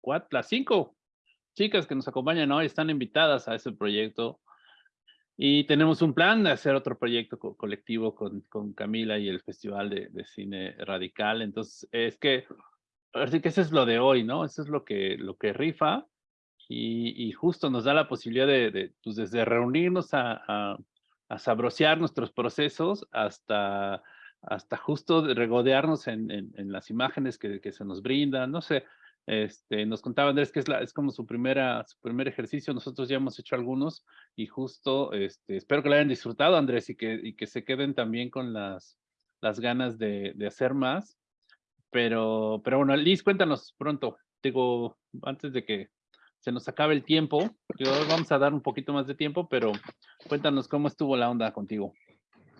cuatro, las cinco chicas que nos acompañan hoy están invitadas a ese proyecto. Y tenemos un plan de hacer otro proyecto colectivo con, con Camila y el Festival de, de, Cine Radical. Entonces, es que, así que eso es lo de hoy, ¿no? Eso es lo que, lo que rifa y, y justo nos da la posibilidad de, de pues desde reunirnos a, a, a nuestros procesos hasta hasta justo regodearnos en, en, las imágenes que, que, se nos brindan, no sé, este, nos contaba Andrés que es, la, es como su, primera, su primer ejercicio, nosotros ya hemos hecho algunos y justo este, espero que lo hayan disfrutado Andrés y que, y que se queden también con las, las ganas de, de hacer más, pero, pero bueno, Liz, cuéntanos pronto, digo, antes de que se nos acabe el tiempo, digo, vamos a dar un poquito más de tiempo, pero cuéntanos cómo estuvo la onda contigo.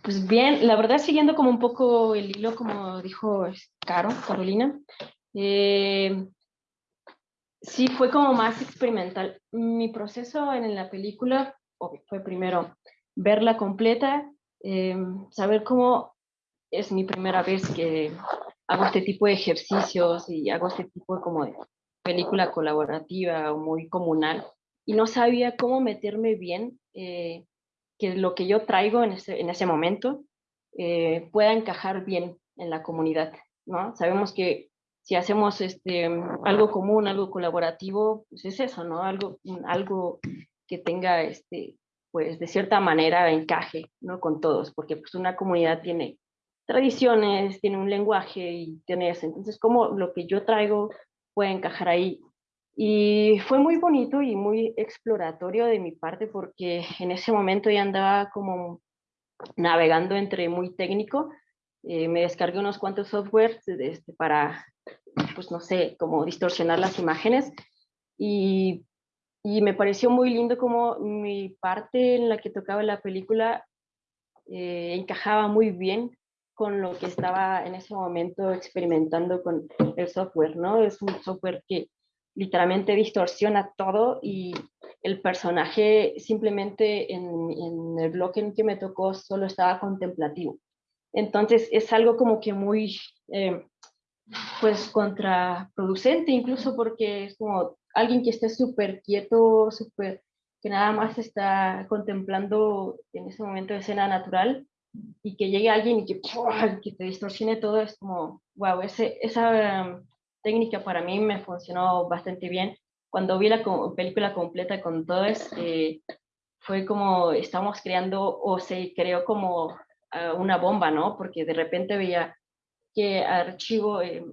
Pues bien, la verdad siguiendo como un poco el hilo, como dijo Caro, Carolina, eh, sí fue como más experimental. Mi proceso en la película fue primero verla completa, eh, saber cómo es mi primera vez que hago este tipo de ejercicios y hago este tipo de, como de película colaborativa o muy comunal y no sabía cómo meterme bien eh, que lo que yo traigo en ese, en ese momento eh, pueda encajar bien en la comunidad, ¿no? Sabemos que si hacemos este, algo común, algo colaborativo, pues es eso, ¿no? Algo, algo que tenga, este, pues de cierta manera encaje, ¿no? Con todos, porque pues una comunidad tiene tradiciones, tiene un lenguaje y tiene eso. Entonces, ¿cómo lo que yo traigo puede encajar ahí? Y fue muy bonito y muy exploratorio de mi parte porque en ese momento ya andaba como navegando entre muy técnico. Eh, me descargué unos cuantos softwares este, para, pues no sé, como distorsionar las imágenes. Y, y me pareció muy lindo como mi parte en la que tocaba la película eh, encajaba muy bien con lo que estaba en ese momento experimentando con el software, ¿no? Es un software que literalmente distorsiona todo y el personaje simplemente en, el bloque en que me tocó solo estaba contemplativo. Entonces es algo como que muy, eh, pues, contraproducente, incluso porque es como alguien que esté súper quieto, súper, que nada más está contemplando en ese momento de escena natural, y que llegue alguien y que, que te distorsione todo, es como, wow, ese, esa técnica para mí me funcionó bastante bien. Cuando vi la película completa con todo, eh, fue como estamos creando, o se creó como ah, una bomba, ¿no? Porque de repente veía que archivo, eh,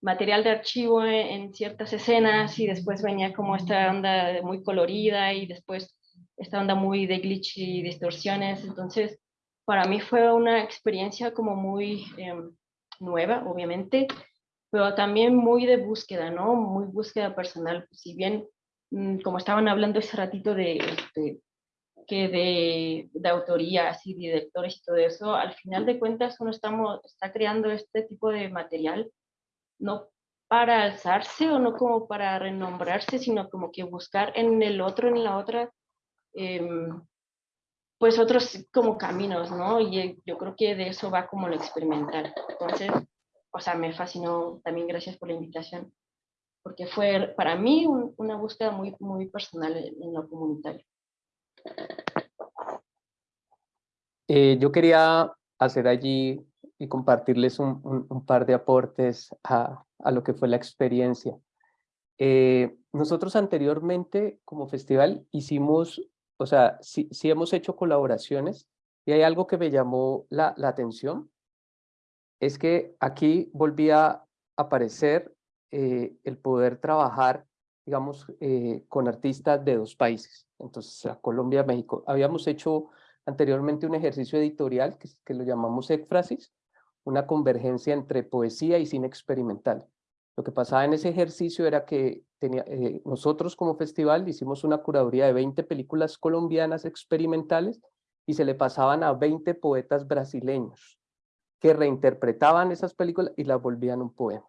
material de archivo en, ciertas escenas y después venía como esta onda muy colorida y después esta onda muy de glitch y distorsiones. Entonces, para mí fue una experiencia como muy em, nueva, obviamente, pero también muy de búsqueda, ¿no? Muy búsqueda personal. Si bien, mm, como estaban hablando ese ratito de, este, que de, de autorías y directores y todo eso, al final de cuentas uno estamos, está creando este tipo de material, no para alzarse o no como para renombrarse, sino como que buscar en el otro, en la otra, em, pues otros como caminos, ¿no? Y yo creo que de eso va como lo experimental. Entonces, o sea, me fascinó también, gracias por la invitación, porque fue para mí una búsqueda muy, muy personal en, lo comunitario. Eh, yo quería hacer allí y compartirles un, par de aportes a, a, lo que fue la experiencia. Eh, nosotros anteriormente como festival hicimos o sea, sí, hemos hecho colaboraciones y hay algo que me llamó la, atención, es que aquí volvía a aparecer eh, el poder trabajar, digamos, eh, con artistas de dos países, entonces a Colombia, México. Habíamos hecho anteriormente un ejercicio editorial que, lo llamamos Ekfrasis, una convergencia entre poesía y cine experimental. Lo que pasaba en ese ejercicio era que tenía, eh, nosotros como festival hicimos una curaduría de 20 películas colombianas experimentales y se le pasaban a 20 poetas brasileños que reinterpretaban esas películas y las volvían un poema.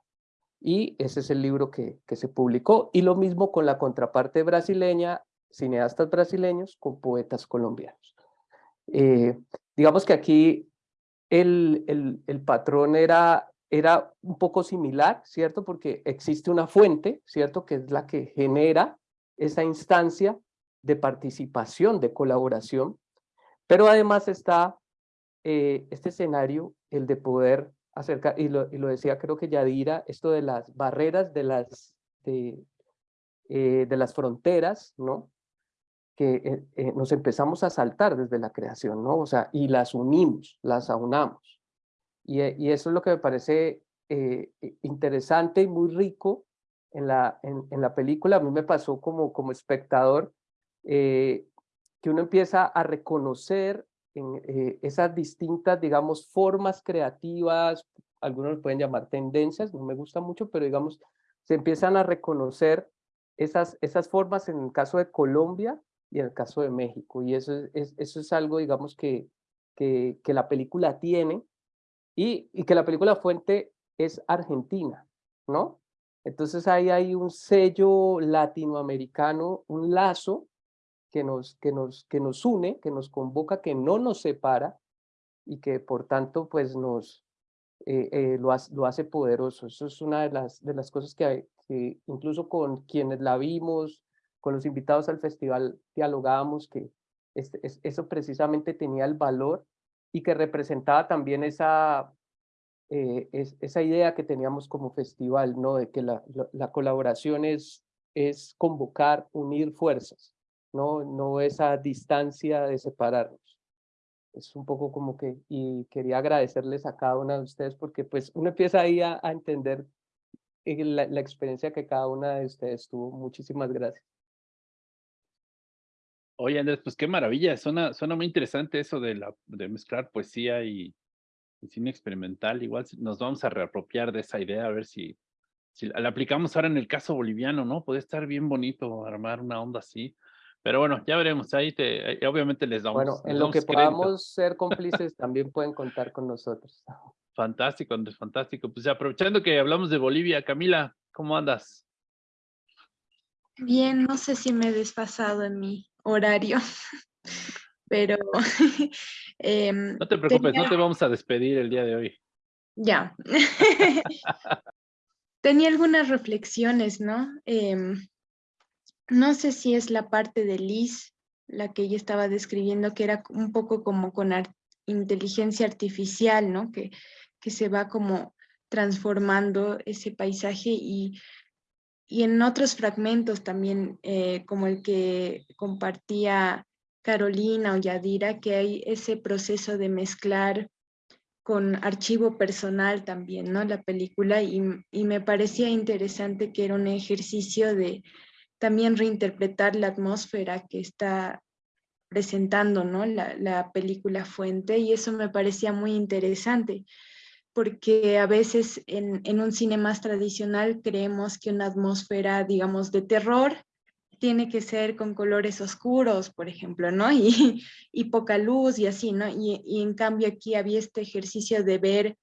Y ese es el libro que, que se publicó. Y lo mismo con la contraparte brasileña, cineastas brasileños con poetas colombianos. Eh, digamos que aquí el, el, patrón era era un poco similar, ¿cierto? Porque existe una fuente, ¿cierto? Que es la que genera esa instancia de participación, de colaboración, pero además está eh, este escenario, el de poder acercar, y lo, y lo, decía creo que Yadira, esto de las barreras, de las, de, eh, de las fronteras, ¿no? Que eh, nos empezamos a saltar desde la creación, ¿no? O sea, y las unimos, las aunamos. Eh, y, eso es lo que me parece eh, interesante y muy rico en la, en, la película. A mí me pasó como, como espectador eh, que uno empieza a reconocer en, esas distintas, digamos, formas creativas, algunos lo pueden llamar tendencias, no me gusta mucho, pero digamos, se empiezan a reconocer esas, esas formas en el caso de Colombia y el caso de México. Y eso es, eso es algo, digamos, que, que, la película tiene y, que la película fuente es argentina, ¿no? Entonces ahí hay un sello latinoamericano, un lazo que nos, que, nos, que nos une, que nos convoca, que no nos separa y que por tanto pues nos eh, eh, lo, hace, lo, hace, poderoso. Eso es una de las, de las cosas que, que, incluso con quienes la vimos, con los invitados al festival dialogábamos que este, eso precisamente tenía el valor y que representaba también esa, eh, esa idea que teníamos como festival, ¿no? de que la, la, colaboración es, es convocar, unir fuerzas, no, no esa distancia de separarnos. Es un poco como que, y quería agradecerles a cada una de ustedes porque pues uno empieza ahí a, entender eh, la, la experiencia que cada una de ustedes tuvo. Muchísimas gracias. Oye, Andrés, pues qué maravilla, suena, suena muy interesante eso de, la, de mezclar poesía y, cine experimental. Igual nos vamos a reapropiar de esa idea, a ver si, si la aplicamos ahora en el caso boliviano, ¿no? Puede estar bien bonito armar una onda así. Pero bueno, ya veremos, ahí te, obviamente les damos. Bueno, en lo que podamos ser cómplices también pueden contar con nosotros. Fantástico, Andrés, fantástico. Pues aprovechando que hablamos de Bolivia, Camila, ¿cómo andas? Bien, no sé si me he desfasado en mi horario, pero... Em, no te preocupes, no te vamos a despedir el día de hoy. Ya. tenía algunas reflexiones, ¿no? Em, no sé si es la parte de Liz, la que ella estaba describiendo, que era un poco como con inteligencia artificial, ¿no? Que, que se va como transformando ese paisaje y, y en otros fragmentos también, eh, como el que compartía Carolina o Yadira, que hay ese proceso de mezclar con archivo personal también, ¿no? La película y, y me parecía interesante que era un ejercicio de también reinterpretar la atmósfera que está presentando ¿no? la, la, película Fuente y eso me parecía muy interesante porque a veces en, en, un cine más tradicional creemos que una atmósfera, digamos, de terror tiene que ser con colores oscuros, por ejemplo, ¿no? Y, y poca luz y así, ¿no? Y, y, en cambio aquí había este ejercicio de ver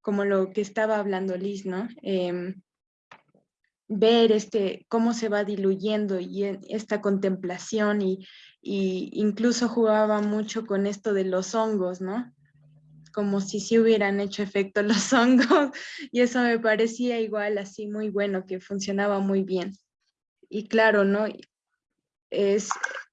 como lo que estaba hablando Liz, ¿no? Eh, ver este, cómo se va diluyendo y esta contemplación y, y, incluso jugaba mucho con esto de los hongos, ¿no? Como si sí hubieran hecho efecto los hongos y eso me parecía igual así muy bueno, que funcionaba muy bien. Y claro, ¿no? Es,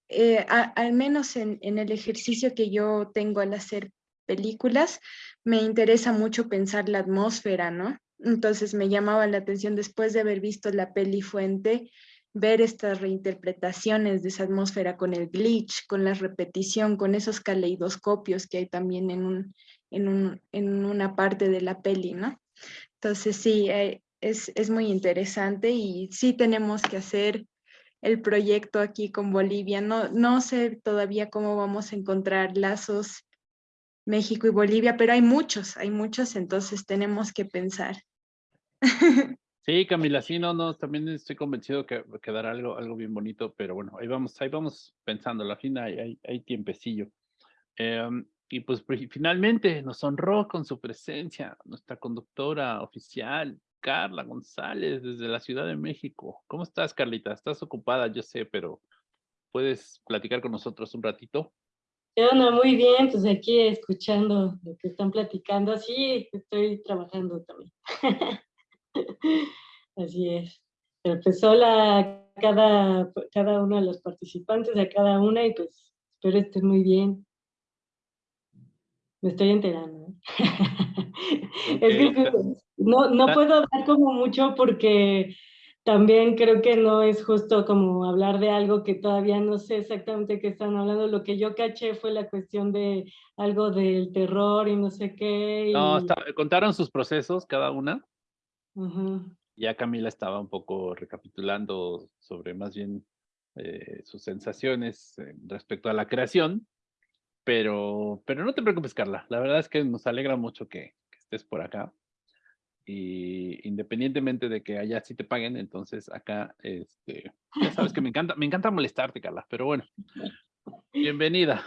eh, al menos en, en el ejercicio que yo tengo al hacer películas, me interesa mucho pensar la atmósfera, ¿no? Entonces me llamaba la atención después de haber visto la peli Fuente, ver estas reinterpretaciones de esa atmósfera con el glitch, con la repetición, con esos caleidoscopios que hay también en, un, en, un, en una parte de la peli, ¿no? Entonces sí, eh, es, es muy interesante y sí tenemos que hacer el proyecto aquí con Bolivia. No, no sé todavía cómo vamos a encontrar lazos México y Bolivia, pero hay muchos, hay muchos, entonces tenemos que pensar. Sí, Camila, sí, no, no, también estoy convencido que quedará algo, algo bien bonito, pero bueno, ahí vamos, ahí vamos pensando, la fin hay, hay, hay tiempecillo. Em, y pues finalmente nos honró con su presencia nuestra conductora oficial, Carla González, desde la Ciudad de México. ¿Cómo estás, Carlita? Estás ocupada, yo sé, pero ¿puedes platicar con nosotros un ratito? ¿Qué Muy bien, pues aquí escuchando lo que están platicando. Sí, estoy trabajando también. Así es. Pero pues hola a cada, cada uno de los participantes, a cada una, y pues espero estén muy bien. Me estoy enterando. ¿eh? es que no, no ah. puedo dar como mucho porque también creo que no es justo como hablar de algo que todavía no sé exactamente qué están hablando. Lo que yo caché fue la cuestión de algo del terror y no sé qué. No, contaron sus procesos cada una. Ya Camila estaba un poco recapitulando sobre más bien eh, sus sensaciones eh, respecto a la creación, pero, pero no te preocupes, Carla. La verdad es que nos alegra mucho que, estés por acá. Y independientemente de que allá sí te paguen, entonces acá, este, ya sabes que me encanta, me encanta molestarte, Carla, pero bueno, bienvenida.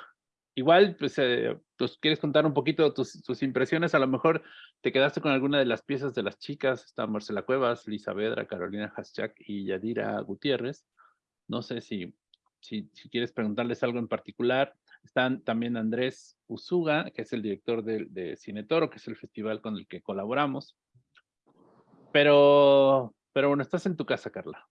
Igual, pues, eh, pues, quieres contar un poquito tus, tus, impresiones, a lo mejor te quedaste con alguna de las piezas de las chicas, está Marcela Cuevas, Lisa Vedra, Carolina Haschak y Yadira Gutiérrez. No sé si, si, quieres preguntarles algo en particular. Están también Andrés Usuga, que es el director de, de Cine Toro, que es el festival con el que colaboramos. Pero, pero bueno, estás en tu casa, Carla.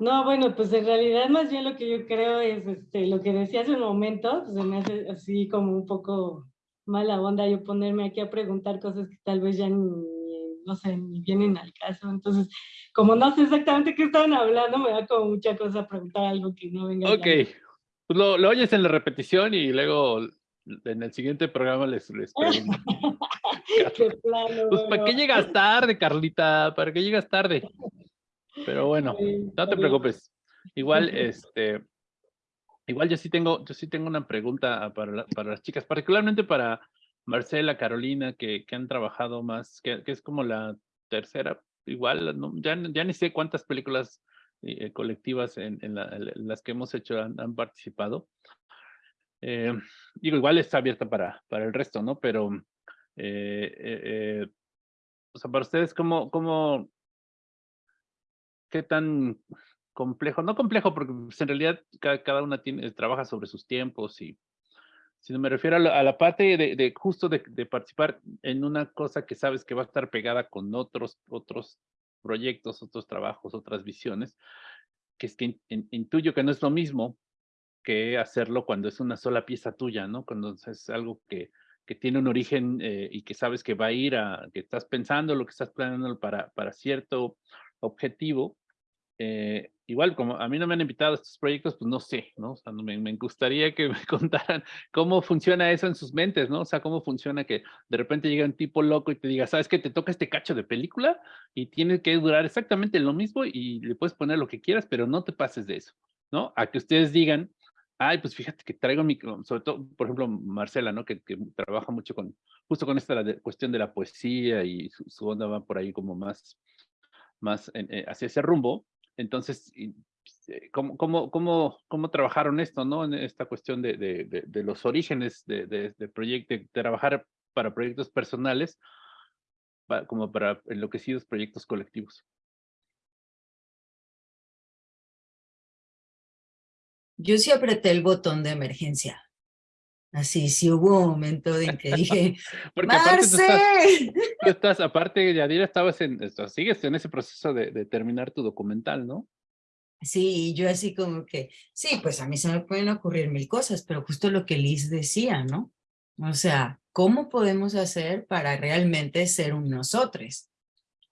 No, bueno, pues en realidad más bien lo que yo creo es este, lo que decía hace un momento, pues se me hace así como un poco mala onda yo ponerme aquí a preguntar cosas que tal vez ya ni, no sé, ni vienen al caso. Entonces, como no sé exactamente qué estaban hablando, me da como mucha cosa preguntar algo que no venga. Ok, pues lo, lo, oyes en la repetición y luego en el siguiente programa les, les pregunto. pues, ¿para qué llegas tarde, Carlita? ¿Para qué llegas tarde? Pero bueno, no te preocupes. Igual, este, igual yo sí tengo, yo sí tengo una pregunta para, para las chicas, particularmente para Marcela, Carolina, que, que han trabajado más, que, que, es como la tercera, igual, ya, ya ni sé cuántas películas eh, colectivas en, las que hemos hecho han, participado. Eh, digo, igual está abierta para, para el resto, ¿no? Pero, o sea, para ustedes, ¿cómo, cómo, qué tan complejo? No complejo, porque pues, en realidad cada, una tiene, trabaja sobre sus tiempos y sino me refiero a la, parte de, justo de, participar en una cosa que sabes que va a estar pegada con otros, otros proyectos, otros trabajos, otras visiones, que es que intuyo que no es lo mismo que hacerlo cuando es una sola pieza tuya, ¿no? Cuando es algo que, que tiene un origen eh, y que sabes que va a ir a, que estás pensando lo que estás planeando para, para cierto objetivo, eh, igual, como a mí no me han invitado a estos proyectos, pues no sé, ¿no? O sea, me, me, gustaría que me contaran cómo funciona eso en sus mentes, ¿no? O sea, cómo funciona que de repente llega un tipo loco y te diga, ¿sabes qué? Te toca este cacho de película y tiene que durar exactamente lo mismo y le puedes poner lo que quieras, pero no te pases de eso, ¿no? A que ustedes digan, ay, pues fíjate que traigo mi, sobre todo, por ejemplo, Marcela, ¿no? Que, que trabaja mucho con, justo con esta cuestión de la poesía y su, onda va por ahí como más, más eh, hacia ese rumbo, entonces, eh, ¿cómo, cómo, cómo, cómo trabajaron esto, no? En esta cuestión de, de, de, los orígenes de, de, proyecto, de trabajar para proyectos personales, como para enloquecidos proyectos colectivos. Yo sí apreté el botón de emergencia. Así, sí hubo un momento en que dije, Porque ¡Marce! Aparte tú estás, aparte, Yadira, estabas en, sigues en ese proceso de, de, terminar tu documental, ¿no? Sí, yo así como que, sí, pues a mí se me pueden ocurrir mil cosas, pero justo lo que Liz decía, ¿no? O sea, ¿cómo podemos hacer para realmente ser un nosotros?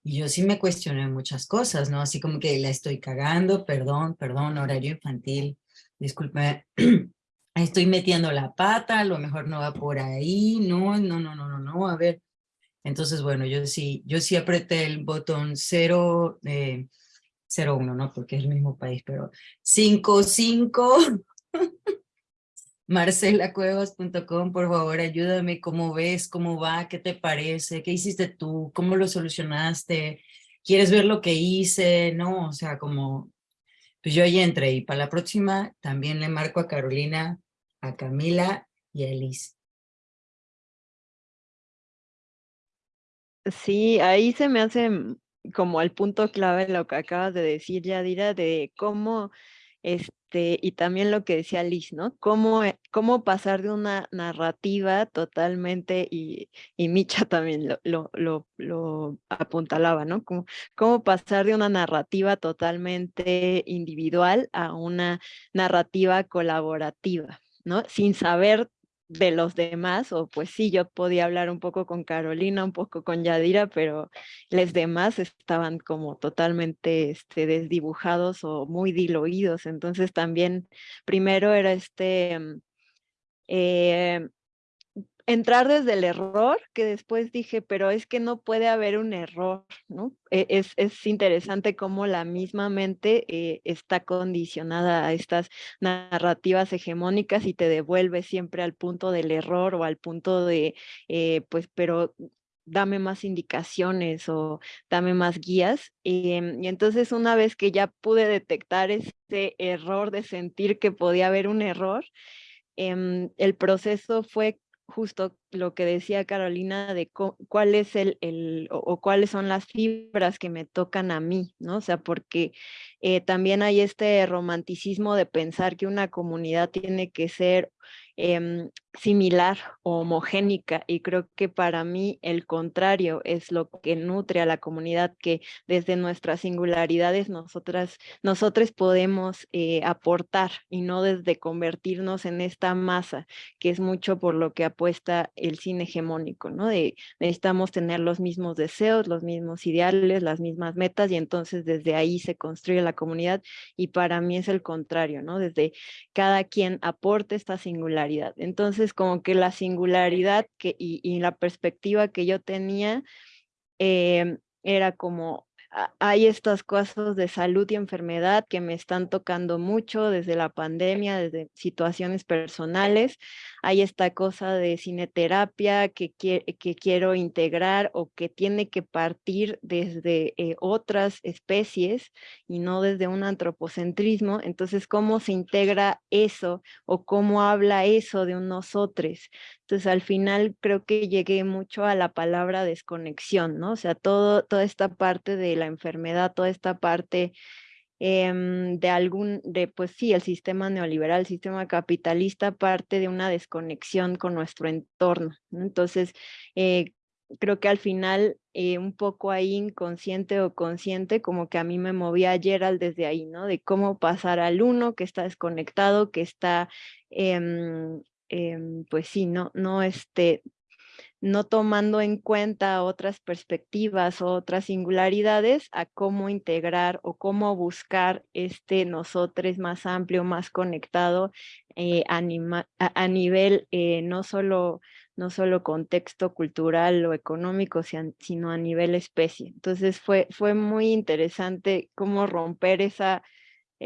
Y yo sí me cuestioné muchas cosas, ¿no? Así como que la estoy cagando, perdón, perdón, horario infantil, disculpe, estoy metiendo la pata, a lo mejor no va por ahí, no, no, no, no, no, no, a ver. Entonces, bueno, yo sí, yo sí apreté el botón 0, eh, 01, ¿no? Porque es el mismo país, pero 55, marcelacuevas.com, por favor, ayúdame, ¿cómo ves? ¿Cómo va? ¿Qué te parece? ¿Qué hiciste tú? ¿Cómo lo solucionaste? ¿Quieres ver lo que hice? No, o sea, como pues yo ya entré y para la próxima también le marco a Carolina, a Camila y a Elise. Sí, ahí se me hace como el punto clave lo que acabas de decir, Yadira, de cómo este, y también lo que decía Liz, ¿no? Cómo, eh, cómo pasar de una narrativa totalmente, y, y Micha también lo, lo, lo, apuntalaba, ¿no? Cómo pasar de una narrativa totalmente individual a una narrativa colaborativa, ¿no? Sin saber de los demás, o pues sí, yo podía hablar un poco con Carolina, un poco con Yadira, pero los demás estaban como totalmente este, desdibujados o muy diluidos. Entonces también primero era este, mm, eh, entrar desde el error, que después dije, pero es que no puede haber un error, ¿no? E, es, es interesante cómo la misma mente eh, está condicionada a estas narrativas hegemónicas y te devuelve siempre al punto del error o al punto de, eh, pues, pero dame más indicaciones o dame más guías. Em, y entonces una vez que ya pude detectar ese error de sentir que podía haber un error, em, el proceso fue justo lo que decía Carolina de cuál es el, el o, cuáles son las fibras que me tocan a mí, ¿no? O sea, porque eh, también hay este romanticismo de pensar que una comunidad tiene que ser Em, similar o homogénica y creo que para mí el contrario es lo que nutre a la comunidad que desde nuestras singularidades nosotras nosotros podemos eh, aportar y no desde convertirnos en esta masa que es mucho por lo que apuesta el cine hegemónico no de necesitamos tener los mismos deseos los mismos ideales las mismas metas y entonces desde ahí se construye la comunidad y para mí es el contrario no desde cada quien aporte esta singularidad. Entonces, como que la singularidad y, la perspectiva que yo tenía em, era como hay estas cosas de salud y enfermedad que me están tocando mucho desde la pandemia, desde situaciones personales. Hay esta cosa de cineterapia que, que quiero integrar o que tiene que partir desde eh, otras especies y no desde un antropocentrismo. Entonces, ¿cómo se integra eso o cómo habla eso de un nosotros? Entonces, al final creo que llegué mucho a la palabra desconexión, ¿no? O sea, todo, toda esta parte de la enfermedad, toda esta parte em, de algún, de pues sí, el sistema neoliberal, el sistema capitalista parte de una desconexión con nuestro entorno. Entonces, eh, creo que al final eh, un poco ahí inconsciente o consciente, como que a mí me movía Gerald desde ahí, ¿no? De cómo pasar al uno que está desconectado, que está em, Em, pues sí, no, no, este, no tomando en cuenta otras perspectivas o otras singularidades a cómo integrar o cómo buscar este nosotros más amplio, más conectado eh, a, nivel eh, no, solo, no solo contexto cultural o económico, sino a nivel especie. Entonces fue, fue muy interesante cómo romper esa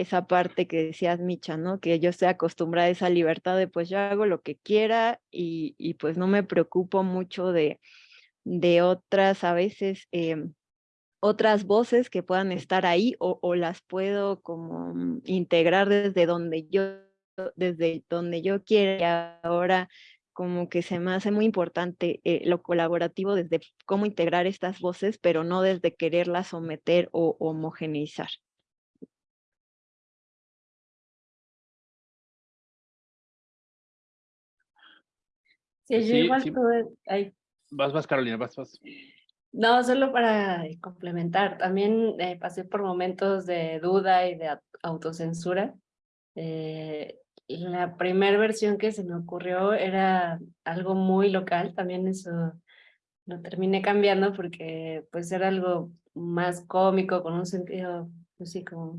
esa parte que decías, Micha, ¿no? Que yo estoy acostumbrada a esa libertad de pues yo hago lo que quiera y, y pues no me preocupo mucho de, de otras, a veces, em, otras voces que puedan estar ahí o, las puedo como mm, integrar desde donde yo, desde donde yo quiera y ahora como que se me hace muy importante eh, lo colaborativo desde cómo integrar estas voces, pero no desde quererlas someter o homogeneizar. Sí, yo igual tuve... Vas, vas, Carolina, vas, vas. No, solo para complementar, también eh, pasé por momentos de duda y de autocensura. Eh, la primera versión que se me ocurrió era algo muy local, también eso lo terminé cambiando porque pues era algo más cómico, con un sentido, así pues como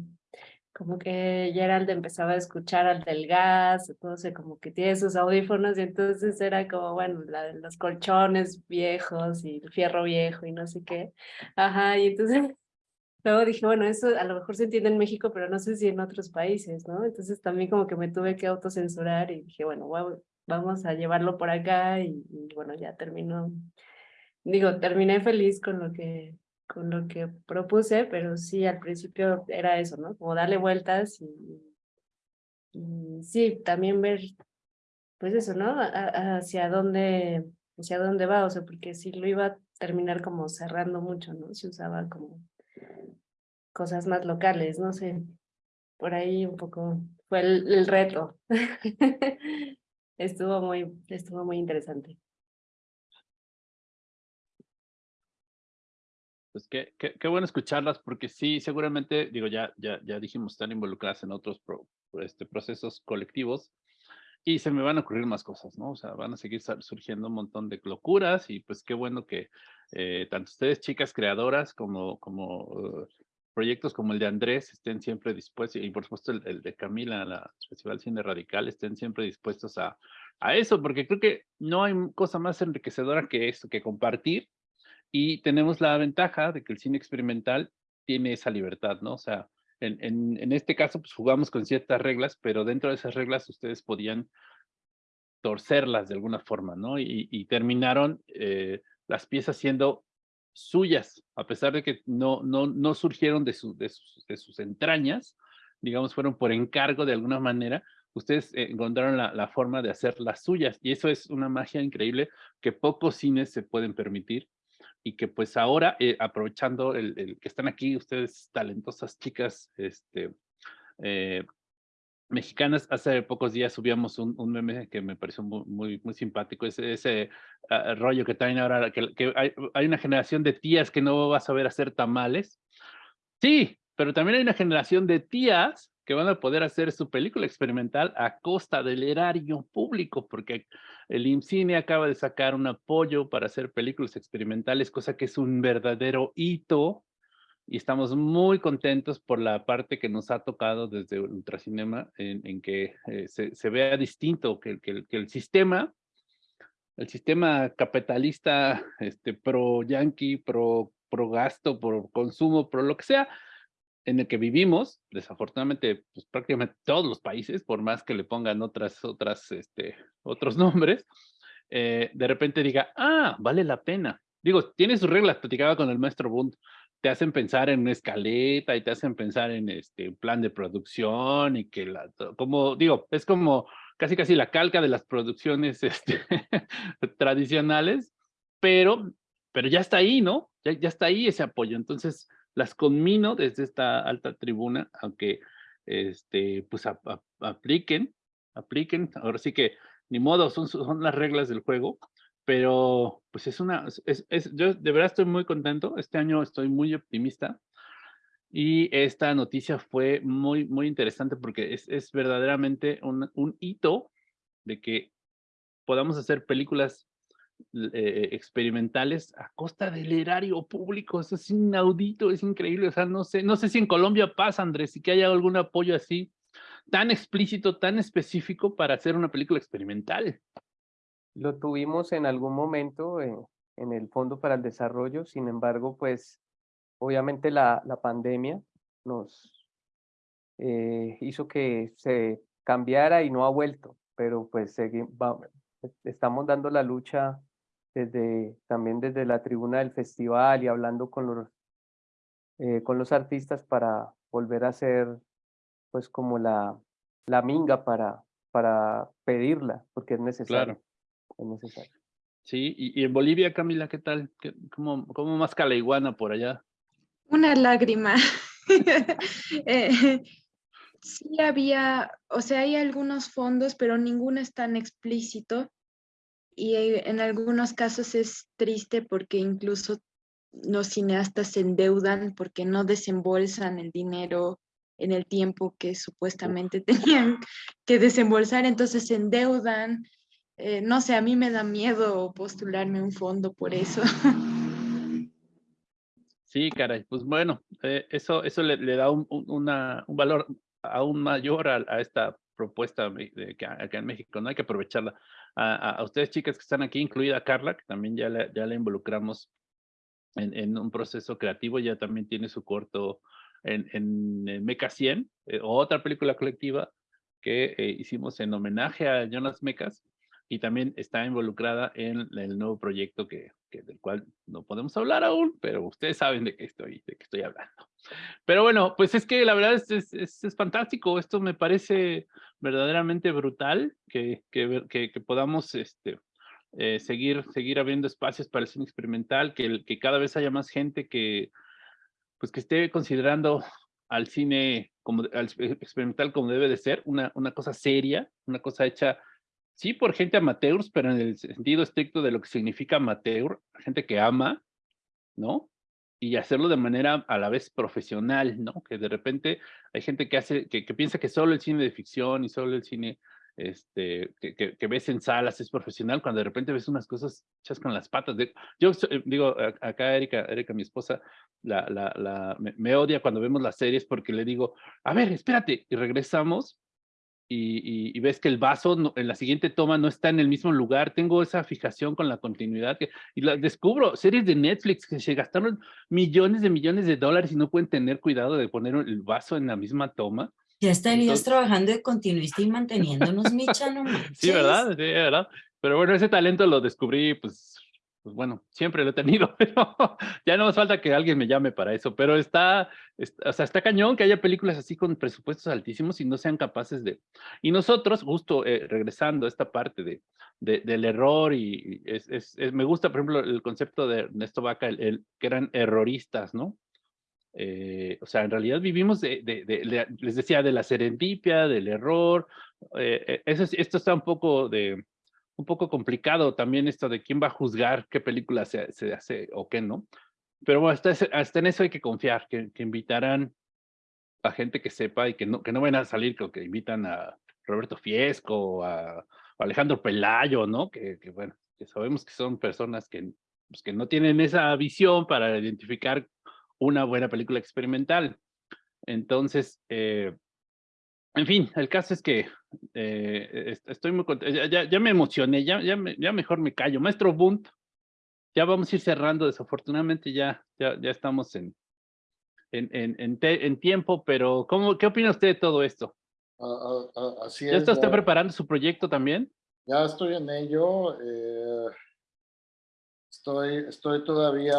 como que Gerald empezaba a escuchar al del gas, entonces como que tiene sus audífonos y entonces era como, bueno, la, los colchones viejos y el fierro viejo y no sé qué. Ajá, y entonces luego dije, bueno, eso a lo mejor se entiende en México, pero no sé si en otros países, ¿no? Entonces también como que me tuve que autocensurar y dije, bueno, vamos a llevarlo por acá y, y bueno, ya terminó, digo, terminé feliz con lo que con lo que propuse, pero sí, al principio era eso, ¿no? Como darle vueltas y, sí, también ver, pues eso, ¿no? hacia dónde, hacia dónde va, o sea, porque si lo iba a terminar como cerrando mucho, ¿no? Si usaba como cosas más locales, no sé, por ahí un poco fue el, el reto. estuvo muy, estuvo muy interesante. Pues qué, qué, bueno escucharlas, porque sí, seguramente, digo, ya, ya, ya dijimos, están involucradas en otros este, procesos colectivos y se me van a ocurrir más cosas, ¿no? O sea, van a seguir surgiendo un montón de locuras y pues qué bueno que eh, tanto ustedes, chicas creadoras, como, como uh, proyectos como el de Andrés estén siempre dispuestos, y por supuesto el, de Camila, la Festival Cine Radical, estén siempre dispuestos a, a eso, porque creo que no hay cosa más enriquecedora que eso, que compartir y tenemos la ventaja de que el cine experimental tiene esa libertad, ¿no? O sea, en, en, en, este caso, pues jugamos con ciertas reglas, pero dentro de esas reglas ustedes podían torcerlas de alguna forma, ¿no? Y, terminaron eh, las piezas siendo suyas, a pesar de que no, no, no surgieron de, su, de, sus, de sus entrañas, digamos, fueron por encargo de alguna manera, ustedes encontraron la, la, forma de hacer las suyas, y eso es una magia increíble que pocos cines se pueden permitir, y que pues ahora, eh, aprovechando el, que están aquí ustedes talentosas chicas este, eh, mexicanas, hace pocos días subíamos un, meme que me pareció muy, muy, simpático, ese, ese ah, rollo que traen ahora, que, que hay, hay, una generación de tías que no va a saber hacer tamales. Sí, pero también hay una generación de tías que van a poder hacer su película experimental a costa del erario público, porque el IMCINE acaba de sacar un apoyo para hacer películas experimentales, cosa que es un verdadero hito, y estamos muy contentos por la parte que nos ha tocado desde Ultracinema, en, en que eh, se, se, vea distinto, que, que, que el sistema el sistema capitalista este, pro-yankee, pro por gasto, por consumo, por lo que sea, en el que vivimos, desafortunadamente, pues prácticamente todos los países, por más que le pongan otras, otras, este, otros nombres, eh, de repente diga, ah, vale la pena. Digo, tiene sus reglas, platicaba con el maestro Bund, te hacen pensar en una escaleta y te hacen pensar en este plan de producción y que la, como digo, es como casi casi la calca de las producciones este, tradicionales, pero, pero ya está ahí, ¿no? Ya, ya está ahí ese apoyo. Entonces, las conmino desde esta alta tribuna, aunque este, pues apliquen, apliquen, ahora sí que ni modo, son, son las reglas del juego, pero pues es una, es, es, yo de verdad estoy muy contento, este año estoy muy optimista y esta noticia fue muy, muy interesante porque es, es verdaderamente un, un hito de que podamos hacer películas eh, experimentales a costa del erario público, eso es inaudito, es increíble, o sea, no sé, no sé si en Colombia pasa, Andrés, y que haya algún apoyo así, tan explícito, tan específico para hacer una película experimental. Lo tuvimos en algún momento en, en el Fondo para el Desarrollo, sin embargo, pues obviamente la, la pandemia nos eh, hizo que se cambiara y no ha vuelto, pero pues seguimos, estamos dando la lucha desde, también desde la tribuna del festival y hablando con los, eh, con los artistas para volver a hacer pues como la, la minga para, para pedirla, porque es necesario es necesario. Sí, y, en Bolivia, Camila, ¿qué tal? cómo, ¿Cómo más la iguana por allá? Una lágrima. eh, sí había, o sea, hay algunos fondos, pero ninguno es tan explícito. Y en algunos casos es triste porque incluso los cineastas se endeudan porque no desembolsan el dinero en el tiempo que supuestamente tenían que desembolsar, entonces se endeudan, eh, no sé, a mí me da miedo postularme un fondo por eso. Sí, caray, pues bueno, eh, eso, eso le, da un, una, un, valor aún mayor a, esta propuesta de, acá en México, ¿no? Hay que aprovecharla. A, ustedes chicas que están aquí, incluida Carla, que también ya le, ya le involucramos en, un proceso creativo, ya también tiene su corto en, Meca 100, eh, otra película colectiva que hicimos en homenaje a Jonas Mecas, y también está involucrada en el nuevo proyecto que, que, del cual no podemos hablar aún, pero ustedes saben de qué estoy, de qué estoy hablando. Pero bueno, pues es que la verdad es, es, es, fantástico, esto me parece verdaderamente brutal, que, que, que, podamos este, eh, seguir, seguir abriendo espacios para el cine experimental, que, que cada vez haya más gente que, pues que esté considerando al cine como, al experimental como debe de ser, una, una cosa seria, una cosa hecha sí por gente amateurs, pero en el sentido estricto de lo que significa amateur, gente que ama, ¿no? Y hacerlo de manera a la vez profesional, ¿no? Que de repente hay gente que hace, que, piensa que solo el cine de ficción y solo el cine este, que, ves en salas es profesional, cuando de repente ves unas cosas hechas con las patas. De, yo eh, digo, acá Erika, Erika, mi esposa, la, la, me, odia cuando vemos las series porque le digo, a ver, espérate, y regresamos y, ves que el vaso en la siguiente toma no está en el mismo lugar. Tengo esa fijación con la continuidad que, y la, descubro series de Netflix que se gastaron millones de millones de dólares y no pueden tener cuidado de poner el vaso en la misma toma. Ya estarías trabajando de continuista y manteniéndonos, Micha, no Sí, ¿verdad? Sí, ¿verdad? Pero bueno, ese talento lo descubrí pues pues bueno, siempre lo he tenido, pero ya no nos falta que alguien me llame para eso, pero está, o sea, está cañón que haya películas así con presupuestos altísimos y no sean capaces de... Y nosotros, justo eh, regresando a esta parte de, del error y es, es, me gusta, por ejemplo, el concepto de Ernesto Vaca, el, que eran erroristas, ¿no? Eh, o sea, en realidad vivimos les decía, de la serendipia, del error, eh, eso, esto está un poco de un poco complicado también esto de quién va a juzgar qué película se, se hace o qué no. Pero bueno, hasta, hasta, en eso hay que confiar, que, que, invitarán a gente que sepa y que no, que no van a salir, que, que invitan a Roberto Fiesco, a, a Alejandro Pelayo, ¿no? Que, que, bueno, que sabemos que son personas que, pues, que no tienen esa visión para identificar una buena película experimental. Entonces, eh, en fin, el caso es que eh, estoy muy contento, ya, ya, me emocioné, ya, ya, ya, mejor me callo. Maestro Bunt, ya vamos a ir cerrando, desafortunadamente ya, ya, ya estamos en, en, en, en, tiempo, pero ¿cómo, ¿qué opina usted de todo esto? así ¿Ya está usted preparando su proyecto también? Ya estoy en ello. Eh, estoy, estoy todavía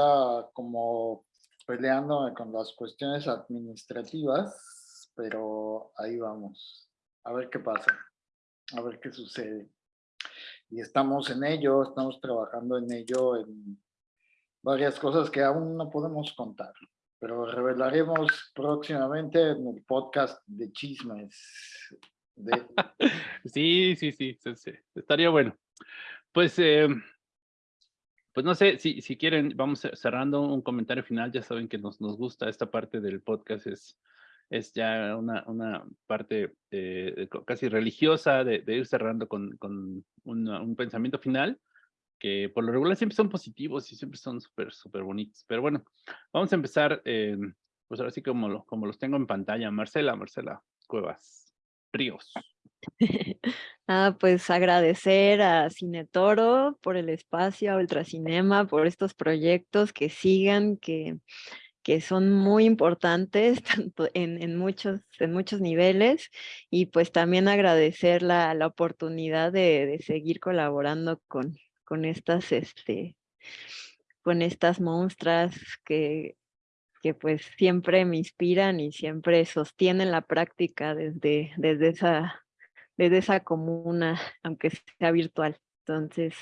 como peleándome con las cuestiones administrativas, pero ahí vamos. A ver qué pasa, a ver qué sucede. Y estamos en ello, estamos trabajando en ello, en varias cosas que aún no podemos contar, pero revelaremos próximamente en el podcast de chismes. sí, sí, sí, sí, estaría bueno. Pues eh, pues no sé, si, si quieren, vamos cerrando un comentario final. Ya saben que nos, nos gusta esta parte del podcast, es, es ya una, una parte eh, casi religiosa de, ir cerrando con, con un pensamiento final, que por lo regular siempre son positivos y siempre son súper, súper bonitos. Pero bueno, vamos a empezar, eh, pues ahora sí como, como los tengo en pantalla. Marcela, Marcela Cuevas Ríos. Ah, pues agradecer a Cine Toro por el espacio, a Ultracinema, por estos proyectos que sigan, que, que son muy importantes tanto en, muchos, en muchos niveles y pues también agradecer la, la oportunidad de, de, seguir colaborando con, con estas, este, con estas monstras que, que pues siempre me inspiran y siempre sostienen la práctica desde, desde esa desde esa comuna, aunque sea virtual. Entonces,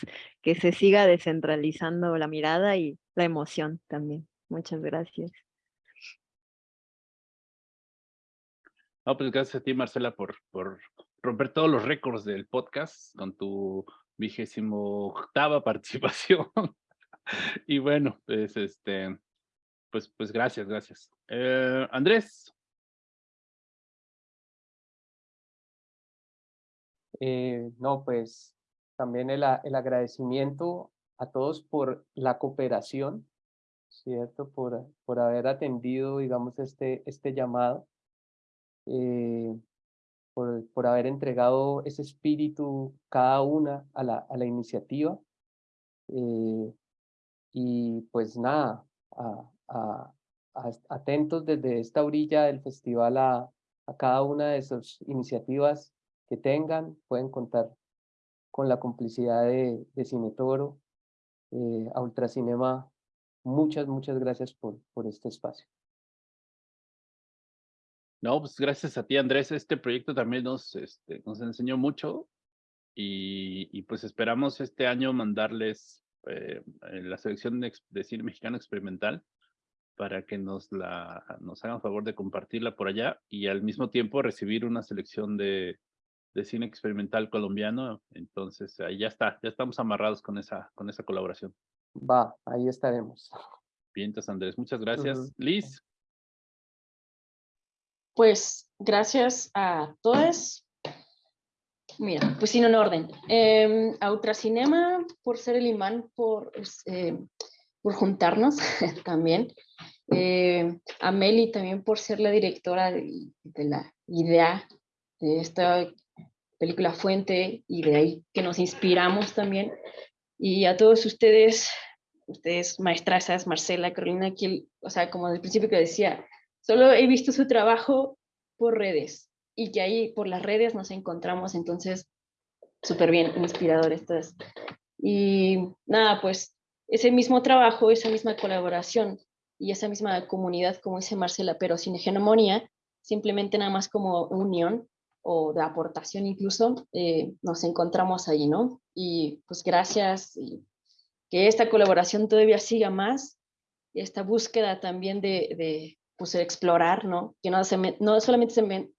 que se siga descentralizando la mirada y la emoción también. Muchas gracias. No, pues gracias a ti, Marcela, por, por romper todos los récords del podcast con tu vigésimo octava participación. y bueno, pues este, pues, pues gracias, gracias. Eh, Andrés, Eh, no, pues también el, el, agradecimiento a todos por la cooperación, ¿cierto? Por, por haber atendido, digamos, este, este llamado, eh, por, por haber entregado ese espíritu cada una a la, a la iniciativa. Eh, y pues nada, a, atentos desde esta orilla del festival a, a cada una de esas iniciativas que tengan, pueden contar con la complicidad de, de Cine Toro, eh, a Ultracinema. Muchas, muchas gracias por, por este espacio. No, pues gracias a ti, Andrés. Este proyecto también nos, este, nos enseñó mucho y, y, pues esperamos este año mandarles eh, la selección de, de, cine mexicano experimental para que nos, la, nos hagan favor de compartirla por allá y al mismo tiempo recibir una selección de, de cine experimental colombiano. Entonces, ahí ya está, ya estamos amarrados con esa, con esa colaboración. Va, ahí estaremos. Bien, entonces Andrés, muchas gracias. Liz. Pues gracias a todos. Mira, pues sin un orden. Eh, a Ultracinema por ser el imán, por, eh, por juntarnos también. Eh, a Meli también por ser la directora de, de la idea de esta película fuente y de ahí que nos inspiramos también. Y a todos ustedes, ustedes maestrazas, Marcela, Carolina, que, o sea, como al principio que decía, solo he visto su trabajo por redes y que ahí por las redes nos encontramos, entonces, súper bien, inspirador estas. Y nada, pues ese mismo trabajo, esa misma colaboración y esa misma comunidad, como dice Marcela, pero sin hegemonía, simplemente nada más como unión, o de aportación incluso, eh, nos encontramos allí, ¿no? Y pues gracias, y que esta colaboración todavía siga más, esta búsqueda también de, de pues, explorar, ¿no? Que no, se no, solamente se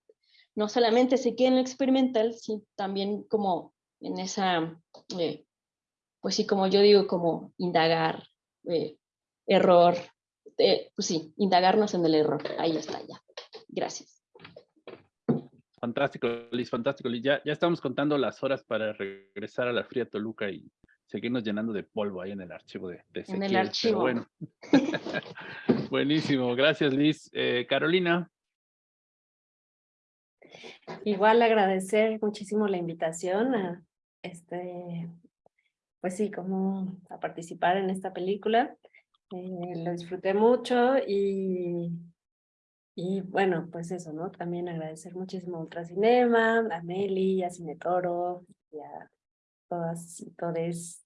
no solamente se quede en lo experimental, sino también como en esa, eh, pues sí, como yo digo, como indagar, eh, error, pues sí, indagarnos en el error, ahí está ya. Gracias. Fantástico, Liz, fantástico, Liz. Ya, ya estamos contando las horas para regresar a la fría Toluca y seguirnos llenando de polvo ahí en el archivo de, de En el archivo. bueno. Buenísimo, gracias, Liz. Eh, Carolina. Igual agradecer muchísimo la invitación a este, pues sí, como a participar en esta película. Eh, lo disfruté mucho y, y bueno, pues eso, ¿no? También agradecer muchísimo a Ultracinema, a Meli, a Cinetoro y a todas y todes.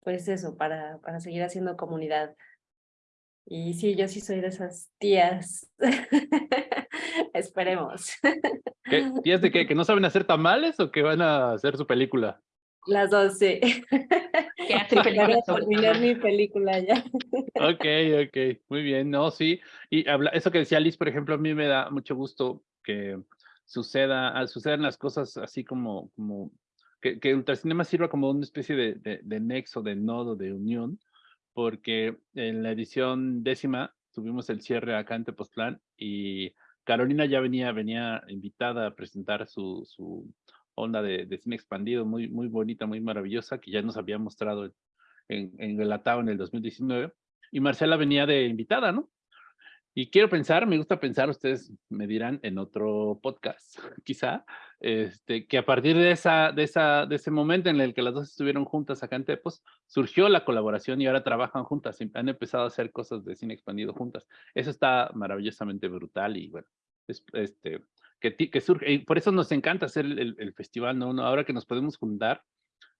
Pues eso, para, para seguir haciendo comunidad. Y sí, yo sí soy de esas tías. Esperemos. ¿Qué? ¿Tías de qué? ¿Que no saben hacer tamales o que van a hacer su película? Las dos, sí. Sobre terminar mi película ya. Ok, ok, muy bien, no, sí. Y habla, eso que decía Liz, por ejemplo, a mí me da mucho gusto que suceda, ah, sucedan las cosas así como, como que, que Ultracinema sirva como una especie de, de, de nexo, de nodo, de unión, porque en la edición décima tuvimos el cierre acá en Tepoztlán y Carolina ya venía, venía invitada a presentar su, su onda de, de, cine expandido muy, muy bonita, muy maravillosa, que ya nos había mostrado en, en Relatado en el 2019. Y Marcela venía de invitada, ¿no? Y quiero pensar, me gusta pensar, ustedes me dirán en otro podcast, quizá, este, que a partir de, esa, de, esa, de ese momento en el que las dos estuvieron juntas acá en Tepos, surgió la colaboración y ahora trabajan juntas, han empezado a hacer cosas de cine expandido juntas. Eso está maravillosamente brutal y bueno, es, este, que, surge, y por eso nos encanta hacer el, festival, ¿no? Ahora que nos podemos juntar,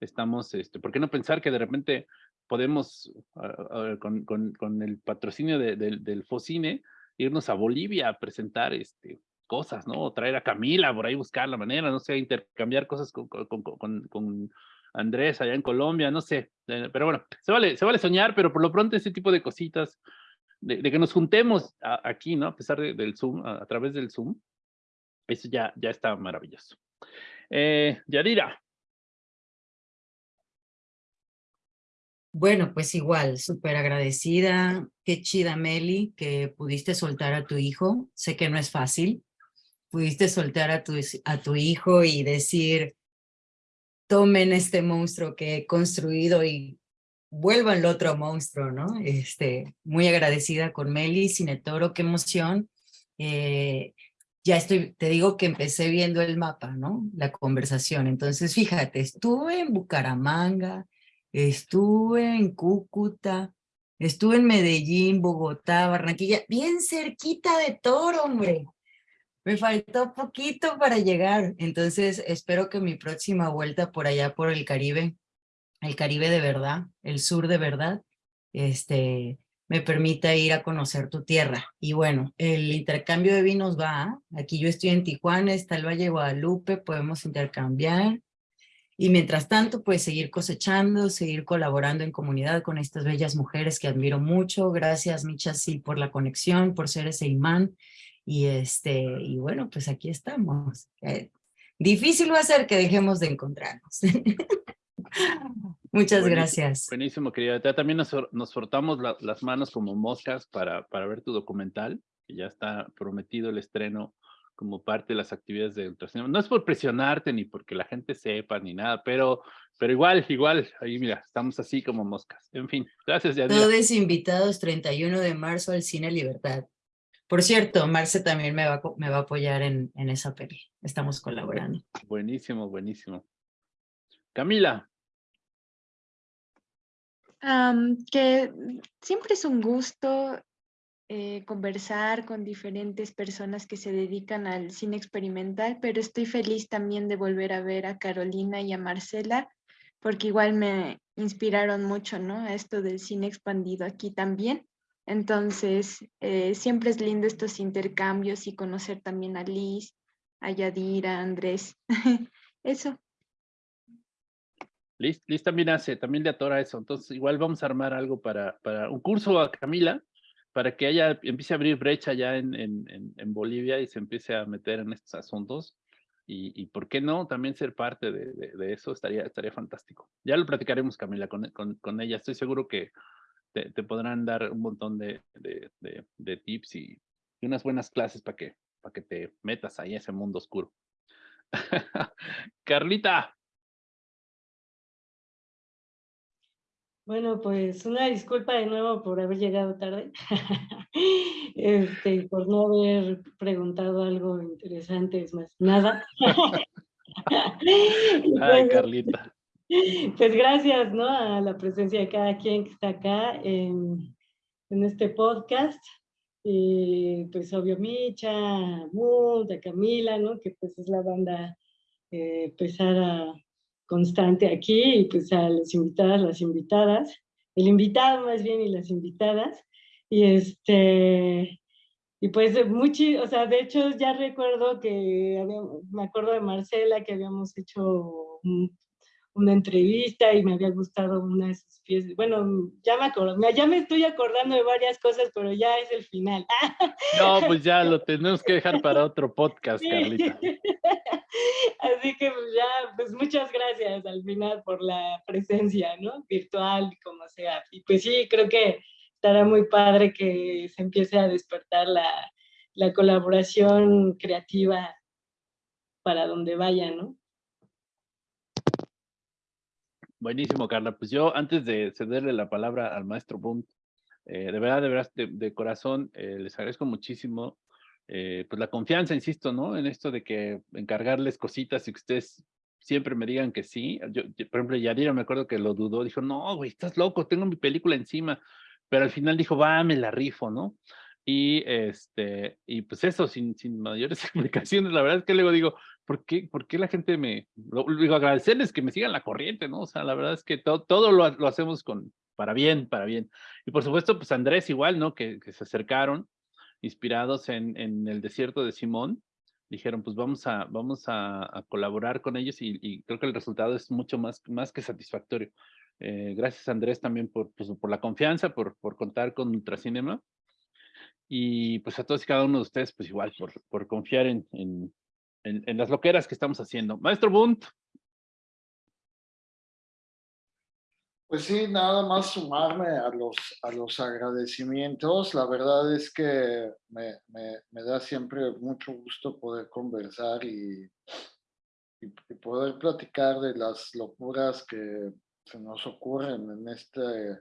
estamos, este, ¿por qué no pensar que de repente podemos, uh, uh, con, con, con, el patrocinio de, de, del Focine, irnos a Bolivia a presentar este, cosas, ¿no? O traer a Camila por ahí, buscar la manera, no sé, intercambiar cosas con, con, Andrés allá en Colombia, no sé. Eh, pero bueno, se vale, se vale soñar, pero por lo pronto ese tipo de cositas, de, que nos juntemos aquí, ¿no? A pesar de, del Zoom, a, través del Zoom, eso ya, ya está maravilloso. Eh, Yadira. Bueno, pues igual, súper agradecida. Qué chida, Meli, que pudiste soltar a tu hijo. Sé que no es fácil. Pudiste soltar a tu, a tu hijo y decir, tomen este monstruo que he construido y vuelvan el otro monstruo, ¿no? Este, muy agradecida con Meli, Cinetoro, qué emoción. Eh, ya estoy, te digo que empecé viendo el mapa, ¿no? La conversación. Entonces, fíjate, estuve en Bucaramanga, estuve en Cúcuta, estuve en Medellín, Bogotá, Barranquilla, bien cerquita de Toro, hombre. Me faltó poquito para llegar, entonces espero que mi próxima vuelta por allá por el Caribe, el Caribe de verdad, el sur de verdad, este, me permita ir a conocer tu tierra. Y bueno, el intercambio de vinos va, aquí yo estoy en Tijuana, está el Valle Guadalupe, podemos intercambiar, y mientras tanto, pues seguir cosechando, seguir colaborando en comunidad con estas bellas mujeres que admiro mucho. Gracias, Micha, sí, por la conexión, por ser ese imán. Y, este, y bueno, pues aquí estamos. Eh, difícil va a ser que dejemos de encontrarnos. Muchas buenísimo, gracias. Buenísimo, querida. También nos, nos frotamos la, las manos como moscas para, para ver tu documental, que ya está prometido el estreno como parte de las actividades de ultracinema. No es por presionarte ni porque la gente sepa ni nada, pero, pero igual, igual, ahí mira, estamos así como moscas. En fin, gracias, Yadira. Todos invitados 31 de marzo al Cine Libertad. Por cierto, Marce también me va, me va a apoyar en, en esa peli. Estamos colaborando. Buenísimo, buenísimo. Camila. Um, que siempre es un gusto eh, conversar con diferentes personas que se dedican al cine experimental, pero estoy feliz también de volver a ver a Carolina y a Marcela, porque igual me inspiraron mucho, ¿no? A esto del cine expandido aquí también. Entonces, eh, siempre es lindo estos intercambios y conocer también a Liz, a Yadira, a Andrés. eso. Liz, Liz también hace, también le atora eso. Entonces, igual vamos a armar algo para, para un curso a Camila, para que haya, empiece a abrir brecha ya en, en, en, Bolivia y se empiece a meter en estos asuntos. Y, y por qué no también ser parte de, de, de, eso estaría, estaría fantástico. Ya lo platicaremos, Camila, con, con, con ella. Estoy seguro que te, te, podrán dar un montón de, de tips y, y, unas buenas clases para que, para que te metas ahí a ese mundo oscuro. Carlita. Bueno, pues una disculpa de nuevo por haber llegado tarde, este, por no haber preguntado algo interesante, es más, nada. Ay, Carlita. Pues gracias, ¿no? A la presencia de cada quien que está acá en, en este podcast. Y pues obvio Micha, Mood, a Camila, ¿no? Que pues es la banda eh, pesada constante aquí y pues a los invitadas, las invitadas, el invitado más bien y las invitadas. Y este, y pues mucho, o sea, de hecho ya recuerdo que, me acuerdo de Marcela que habíamos hecho una entrevista y me había gustado una de sus piezas. Bueno, ya me, acuerdo, ya me estoy acordando de varias cosas, pero ya es el final. No, pues ya lo tenemos que dejar para otro podcast, Carlita. Así que pues ya, pues muchas gracias al final por la presencia, ¿no? Virtual, como sea. Y pues sí, creo que estará muy padre que se empiece a despertar la, la colaboración creativa para donde vaya, ¿no? Buenísimo, Carla. Pues yo, antes de cederle la palabra al maestro Bunt, eh, de verdad, de verdad, de, corazón, eh, les agradezco muchísimo eh, pues la confianza, insisto, ¿no? En esto de que encargarles cositas y que ustedes siempre me digan que sí. Yo, por ejemplo, Yadira me acuerdo que lo dudó, dijo, no, güey, estás loco, tengo mi película encima. Pero al final dijo, va, me la rifo, ¿no? Y, este, y pues eso, sin, sin mayores explicaciones, la verdad es que luego digo, ¿por qué, por qué la gente me, lo, digo, agradecerles que me sigan la corriente, ¿no? O sea, la verdad es que todo, todo lo, lo, hacemos con, para bien, para bien. Y por supuesto, pues Andrés igual, ¿no? Que, que se acercaron, inspirados en, en, el desierto de Simón, dijeron, pues vamos a, vamos a, a colaborar con ellos y, y, creo que el resultado es mucho más, más que satisfactorio. Eh, gracias Andrés también por, pues, por la confianza, por, por contar con Ultracinema y pues a todos y cada uno de ustedes, pues igual, por, por confiar en, en, en, las loqueras que estamos haciendo. Maestro Bunt. Pues sí, nada más sumarme a los, a los agradecimientos. La verdad es que me, me, me da siempre mucho gusto poder conversar y, y, y, poder platicar de las locuras que se nos ocurren en este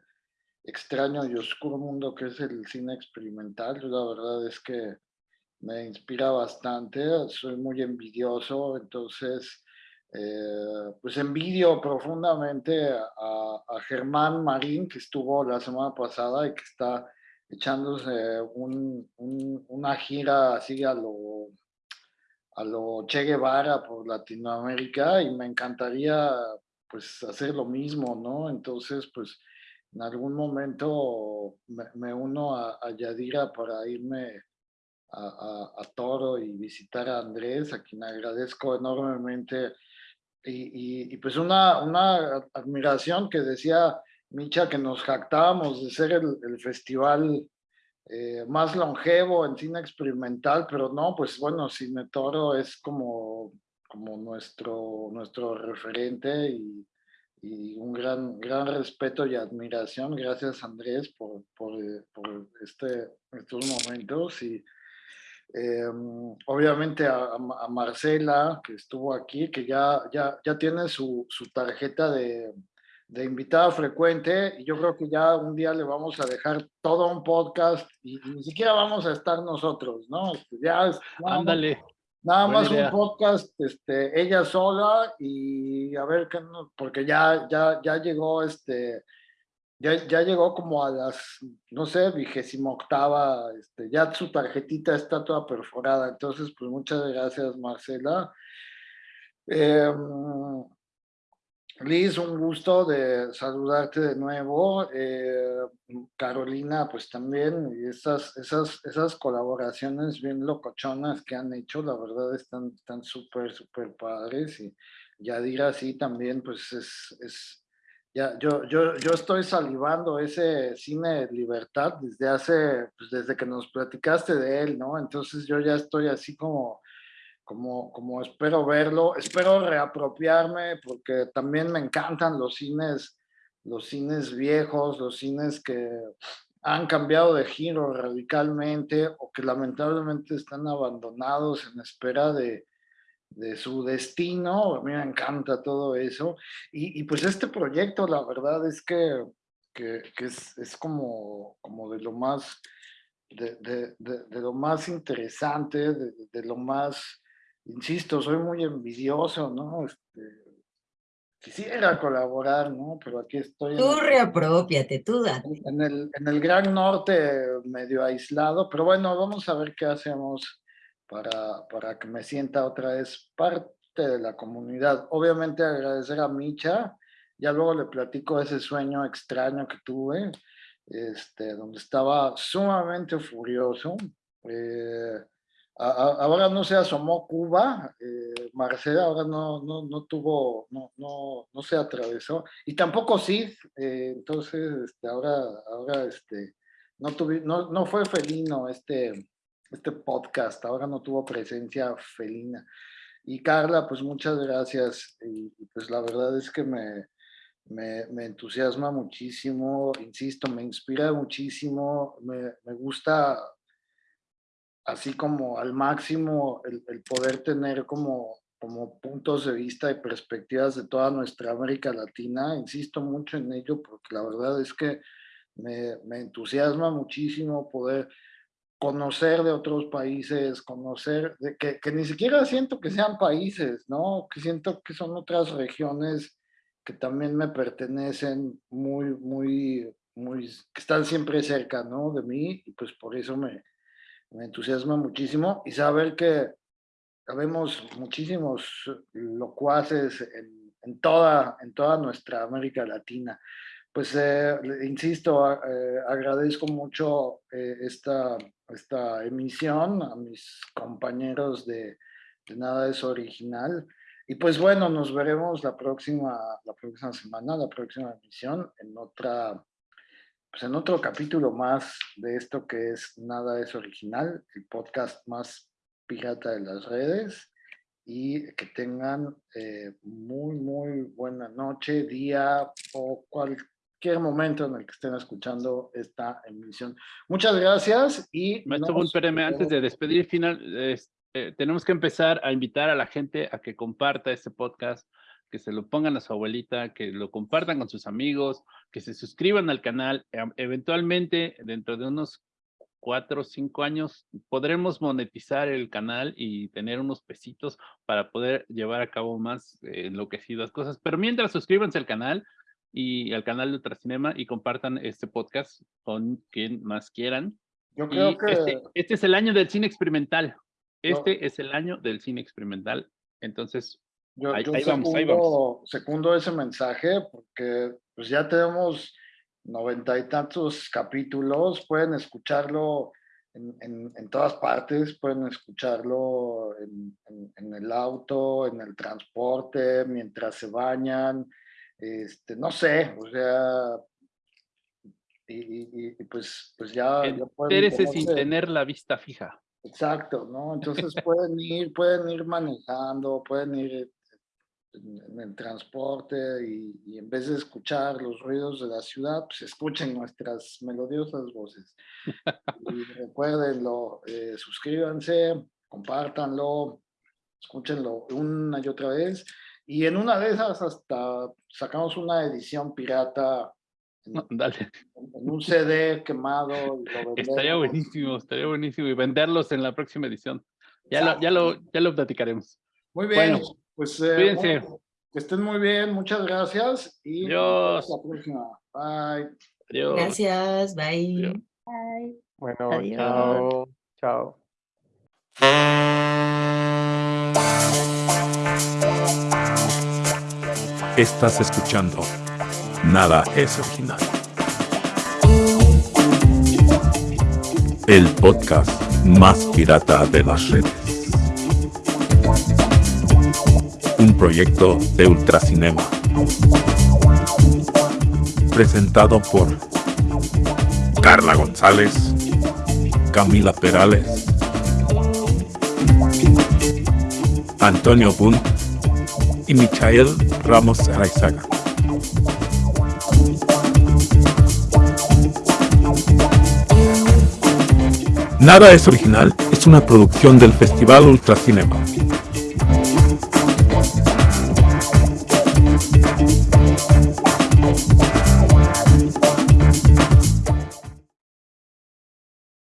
extraño y oscuro mundo que es el cine experimental. la verdad es que me inspira bastante, soy muy envidioso, entonces eh, pues envidio profundamente a, Germán Marín que estuvo la semana pasada y que está echándose una gira así a lo, a lo Che Guevara por Latinoamérica y me encantaría pues hacer lo mismo, ¿no? Entonces pues en algún momento me, uno a, Yadira para irme a, Toro y visitar a Andrés, a quien agradezco enormemente. Y, pues una, una admiración que decía Micha que nos jactábamos de ser el, festival eh, más longevo en cine experimental, pero no, pues bueno, Cine Toro es como, como nuestro, nuestro referente y, y un gran, gran respeto y admiración. Gracias Andrés por, por, por este, estos momentos y em, obviamente a, a, Marcela que estuvo aquí, que ya, ya, ya tiene su, su tarjeta de, de, invitada frecuente y yo creo que ya un día le vamos a dejar todo un podcast y, ni siquiera vamos a estar nosotros, ¿no? Este, ya Ándale. Nada más un podcast, este, ella sola y a ver qué, porque ya, ya, ya llegó, este, ya, ya llegó como a las, no sé, vigésima octava, este, ya su tarjetita está toda perforada, entonces pues muchas gracias Marcela. Eh, Liz, un gusto de saludarte de nuevo. Eh, Carolina, pues también, y esas, esas, esas colaboraciones bien locochonas que han hecho, la verdad están están súper, súper padres. Y Yadira sí también, pues es, es ya, yo, yo, yo estoy salivando ese cine libertad desde hace, pues desde que nos platicaste de él, ¿no? Entonces yo ya estoy así como como, como espero verlo, espero reapropiarme porque también me encantan los cines, los cines viejos, los cines que han cambiado de giro radicalmente o que lamentablemente están abandonados en espera de, de su destino. A mí me encanta todo eso. Y, y pues este proyecto, la verdad es que, que, que es, es, como, como de lo más, de, de, de lo más interesante, de, lo más insisto, soy muy envidioso, ¿no? Este, quisiera colaborar, ¿no? Pero aquí estoy. Tú reapropiate, tú date. En el, en el Gran Norte medio aislado, pero bueno, vamos a ver qué hacemos para, para que me sienta otra vez parte de la comunidad. Obviamente agradecer a Micha, ya luego le platico ese sueño extraño que tuve, este, donde estaba sumamente furioso. Eh, ahora no se asomó Cuba, eh, Marcela ahora no, no, no tuvo, no, no, no, se atravesó, y tampoco Sid, eh, entonces este, ahora, ahora este, no, tuve, no, no fue felino este, este podcast, ahora no tuvo presencia felina. Y Carla, pues muchas gracias, y, pues la verdad es que me, me, me, entusiasma muchísimo, insisto, me inspira muchísimo, me, me gusta así como al máximo el, poder tener como, como puntos de vista y perspectivas de toda nuestra América Latina. Insisto mucho en ello porque la verdad es que me, me entusiasma muchísimo poder conocer de otros países, conocer, de que, ni siquiera siento que sean países, ¿no? Que siento que son otras regiones que también me pertenecen muy, muy, muy, que están siempre cerca, ¿no? De mí, y pues por eso me, me entusiasma muchísimo y saber que habemos muchísimos locuaces en, en, toda, en toda nuestra América Latina. Pues eh, insisto, eh, agradezco mucho eh, esta, esta emisión a mis compañeros de, de, Nada es Original. Y pues bueno, nos veremos la próxima, la próxima semana, la próxima emisión en otra pues en otro capítulo más de esto que es Nada es Original, el podcast más pirata de las redes y que tengan eh, muy, muy buena noche, día o cualquier momento en el que estén escuchando esta emisión. Muchas gracias y... Maestro antes de despedir final, eh, tenemos que empezar a invitar a la gente a que comparta este podcast, que se lo pongan a su abuelita, que lo compartan con sus amigos, que se suscriban al canal. Eventualmente, dentro de unos cuatro o cinco años, podremos monetizar el canal y tener unos pesitos para poder llevar a cabo más eh, enloquecidas cosas. Pero mientras, suscríbanse al canal y al canal de Ultracinema y compartan este podcast con quien más quieran. Yo creo que... Este, este, es el año del cine experimental. Este es el año del cine experimental. Entonces, yo, yo secundo, ese mensaje porque pues ya tenemos noventa y tantos capítulos, pueden escucharlo en, en, todas partes, pueden escucharlo en, en, el auto, en el transporte, mientras se bañan, este, no sé, o sea, y, y, pues, pues ya... ya pueden sin tener la vista fija. Exacto, ¿no? Entonces pueden ir, pueden ir manejando, pueden ir en, el transporte y, en vez de escuchar los ruidos de la ciudad, pues escuchen nuestras melodiosas voces. y recuérdenlo, eh, suscríbanse, compártanlo, escúchenlo una y otra vez. Y en una de esas hasta sacamos una edición pirata en, un CD quemado. estaría buenísimo, estaría buenísimo. Y venderlos en la próxima edición. Ya, lo, ya, lo, ya lo platicaremos. Muy bien. Pues eh, que estén muy bien, muchas gracias y Adiós. hasta la próxima. Bye. Adiós. Gracias, bye. Bye. Bueno, chao. Chao. Estás escuchando. Nada es original. El podcast más pirata de las redes. un proyecto de Ultracinema. Presentado por Carla González, Camila Perales, Antonio Bunt y Michael Ramos Araizaga. Nada es original, es una producción del Festival Ultracinema.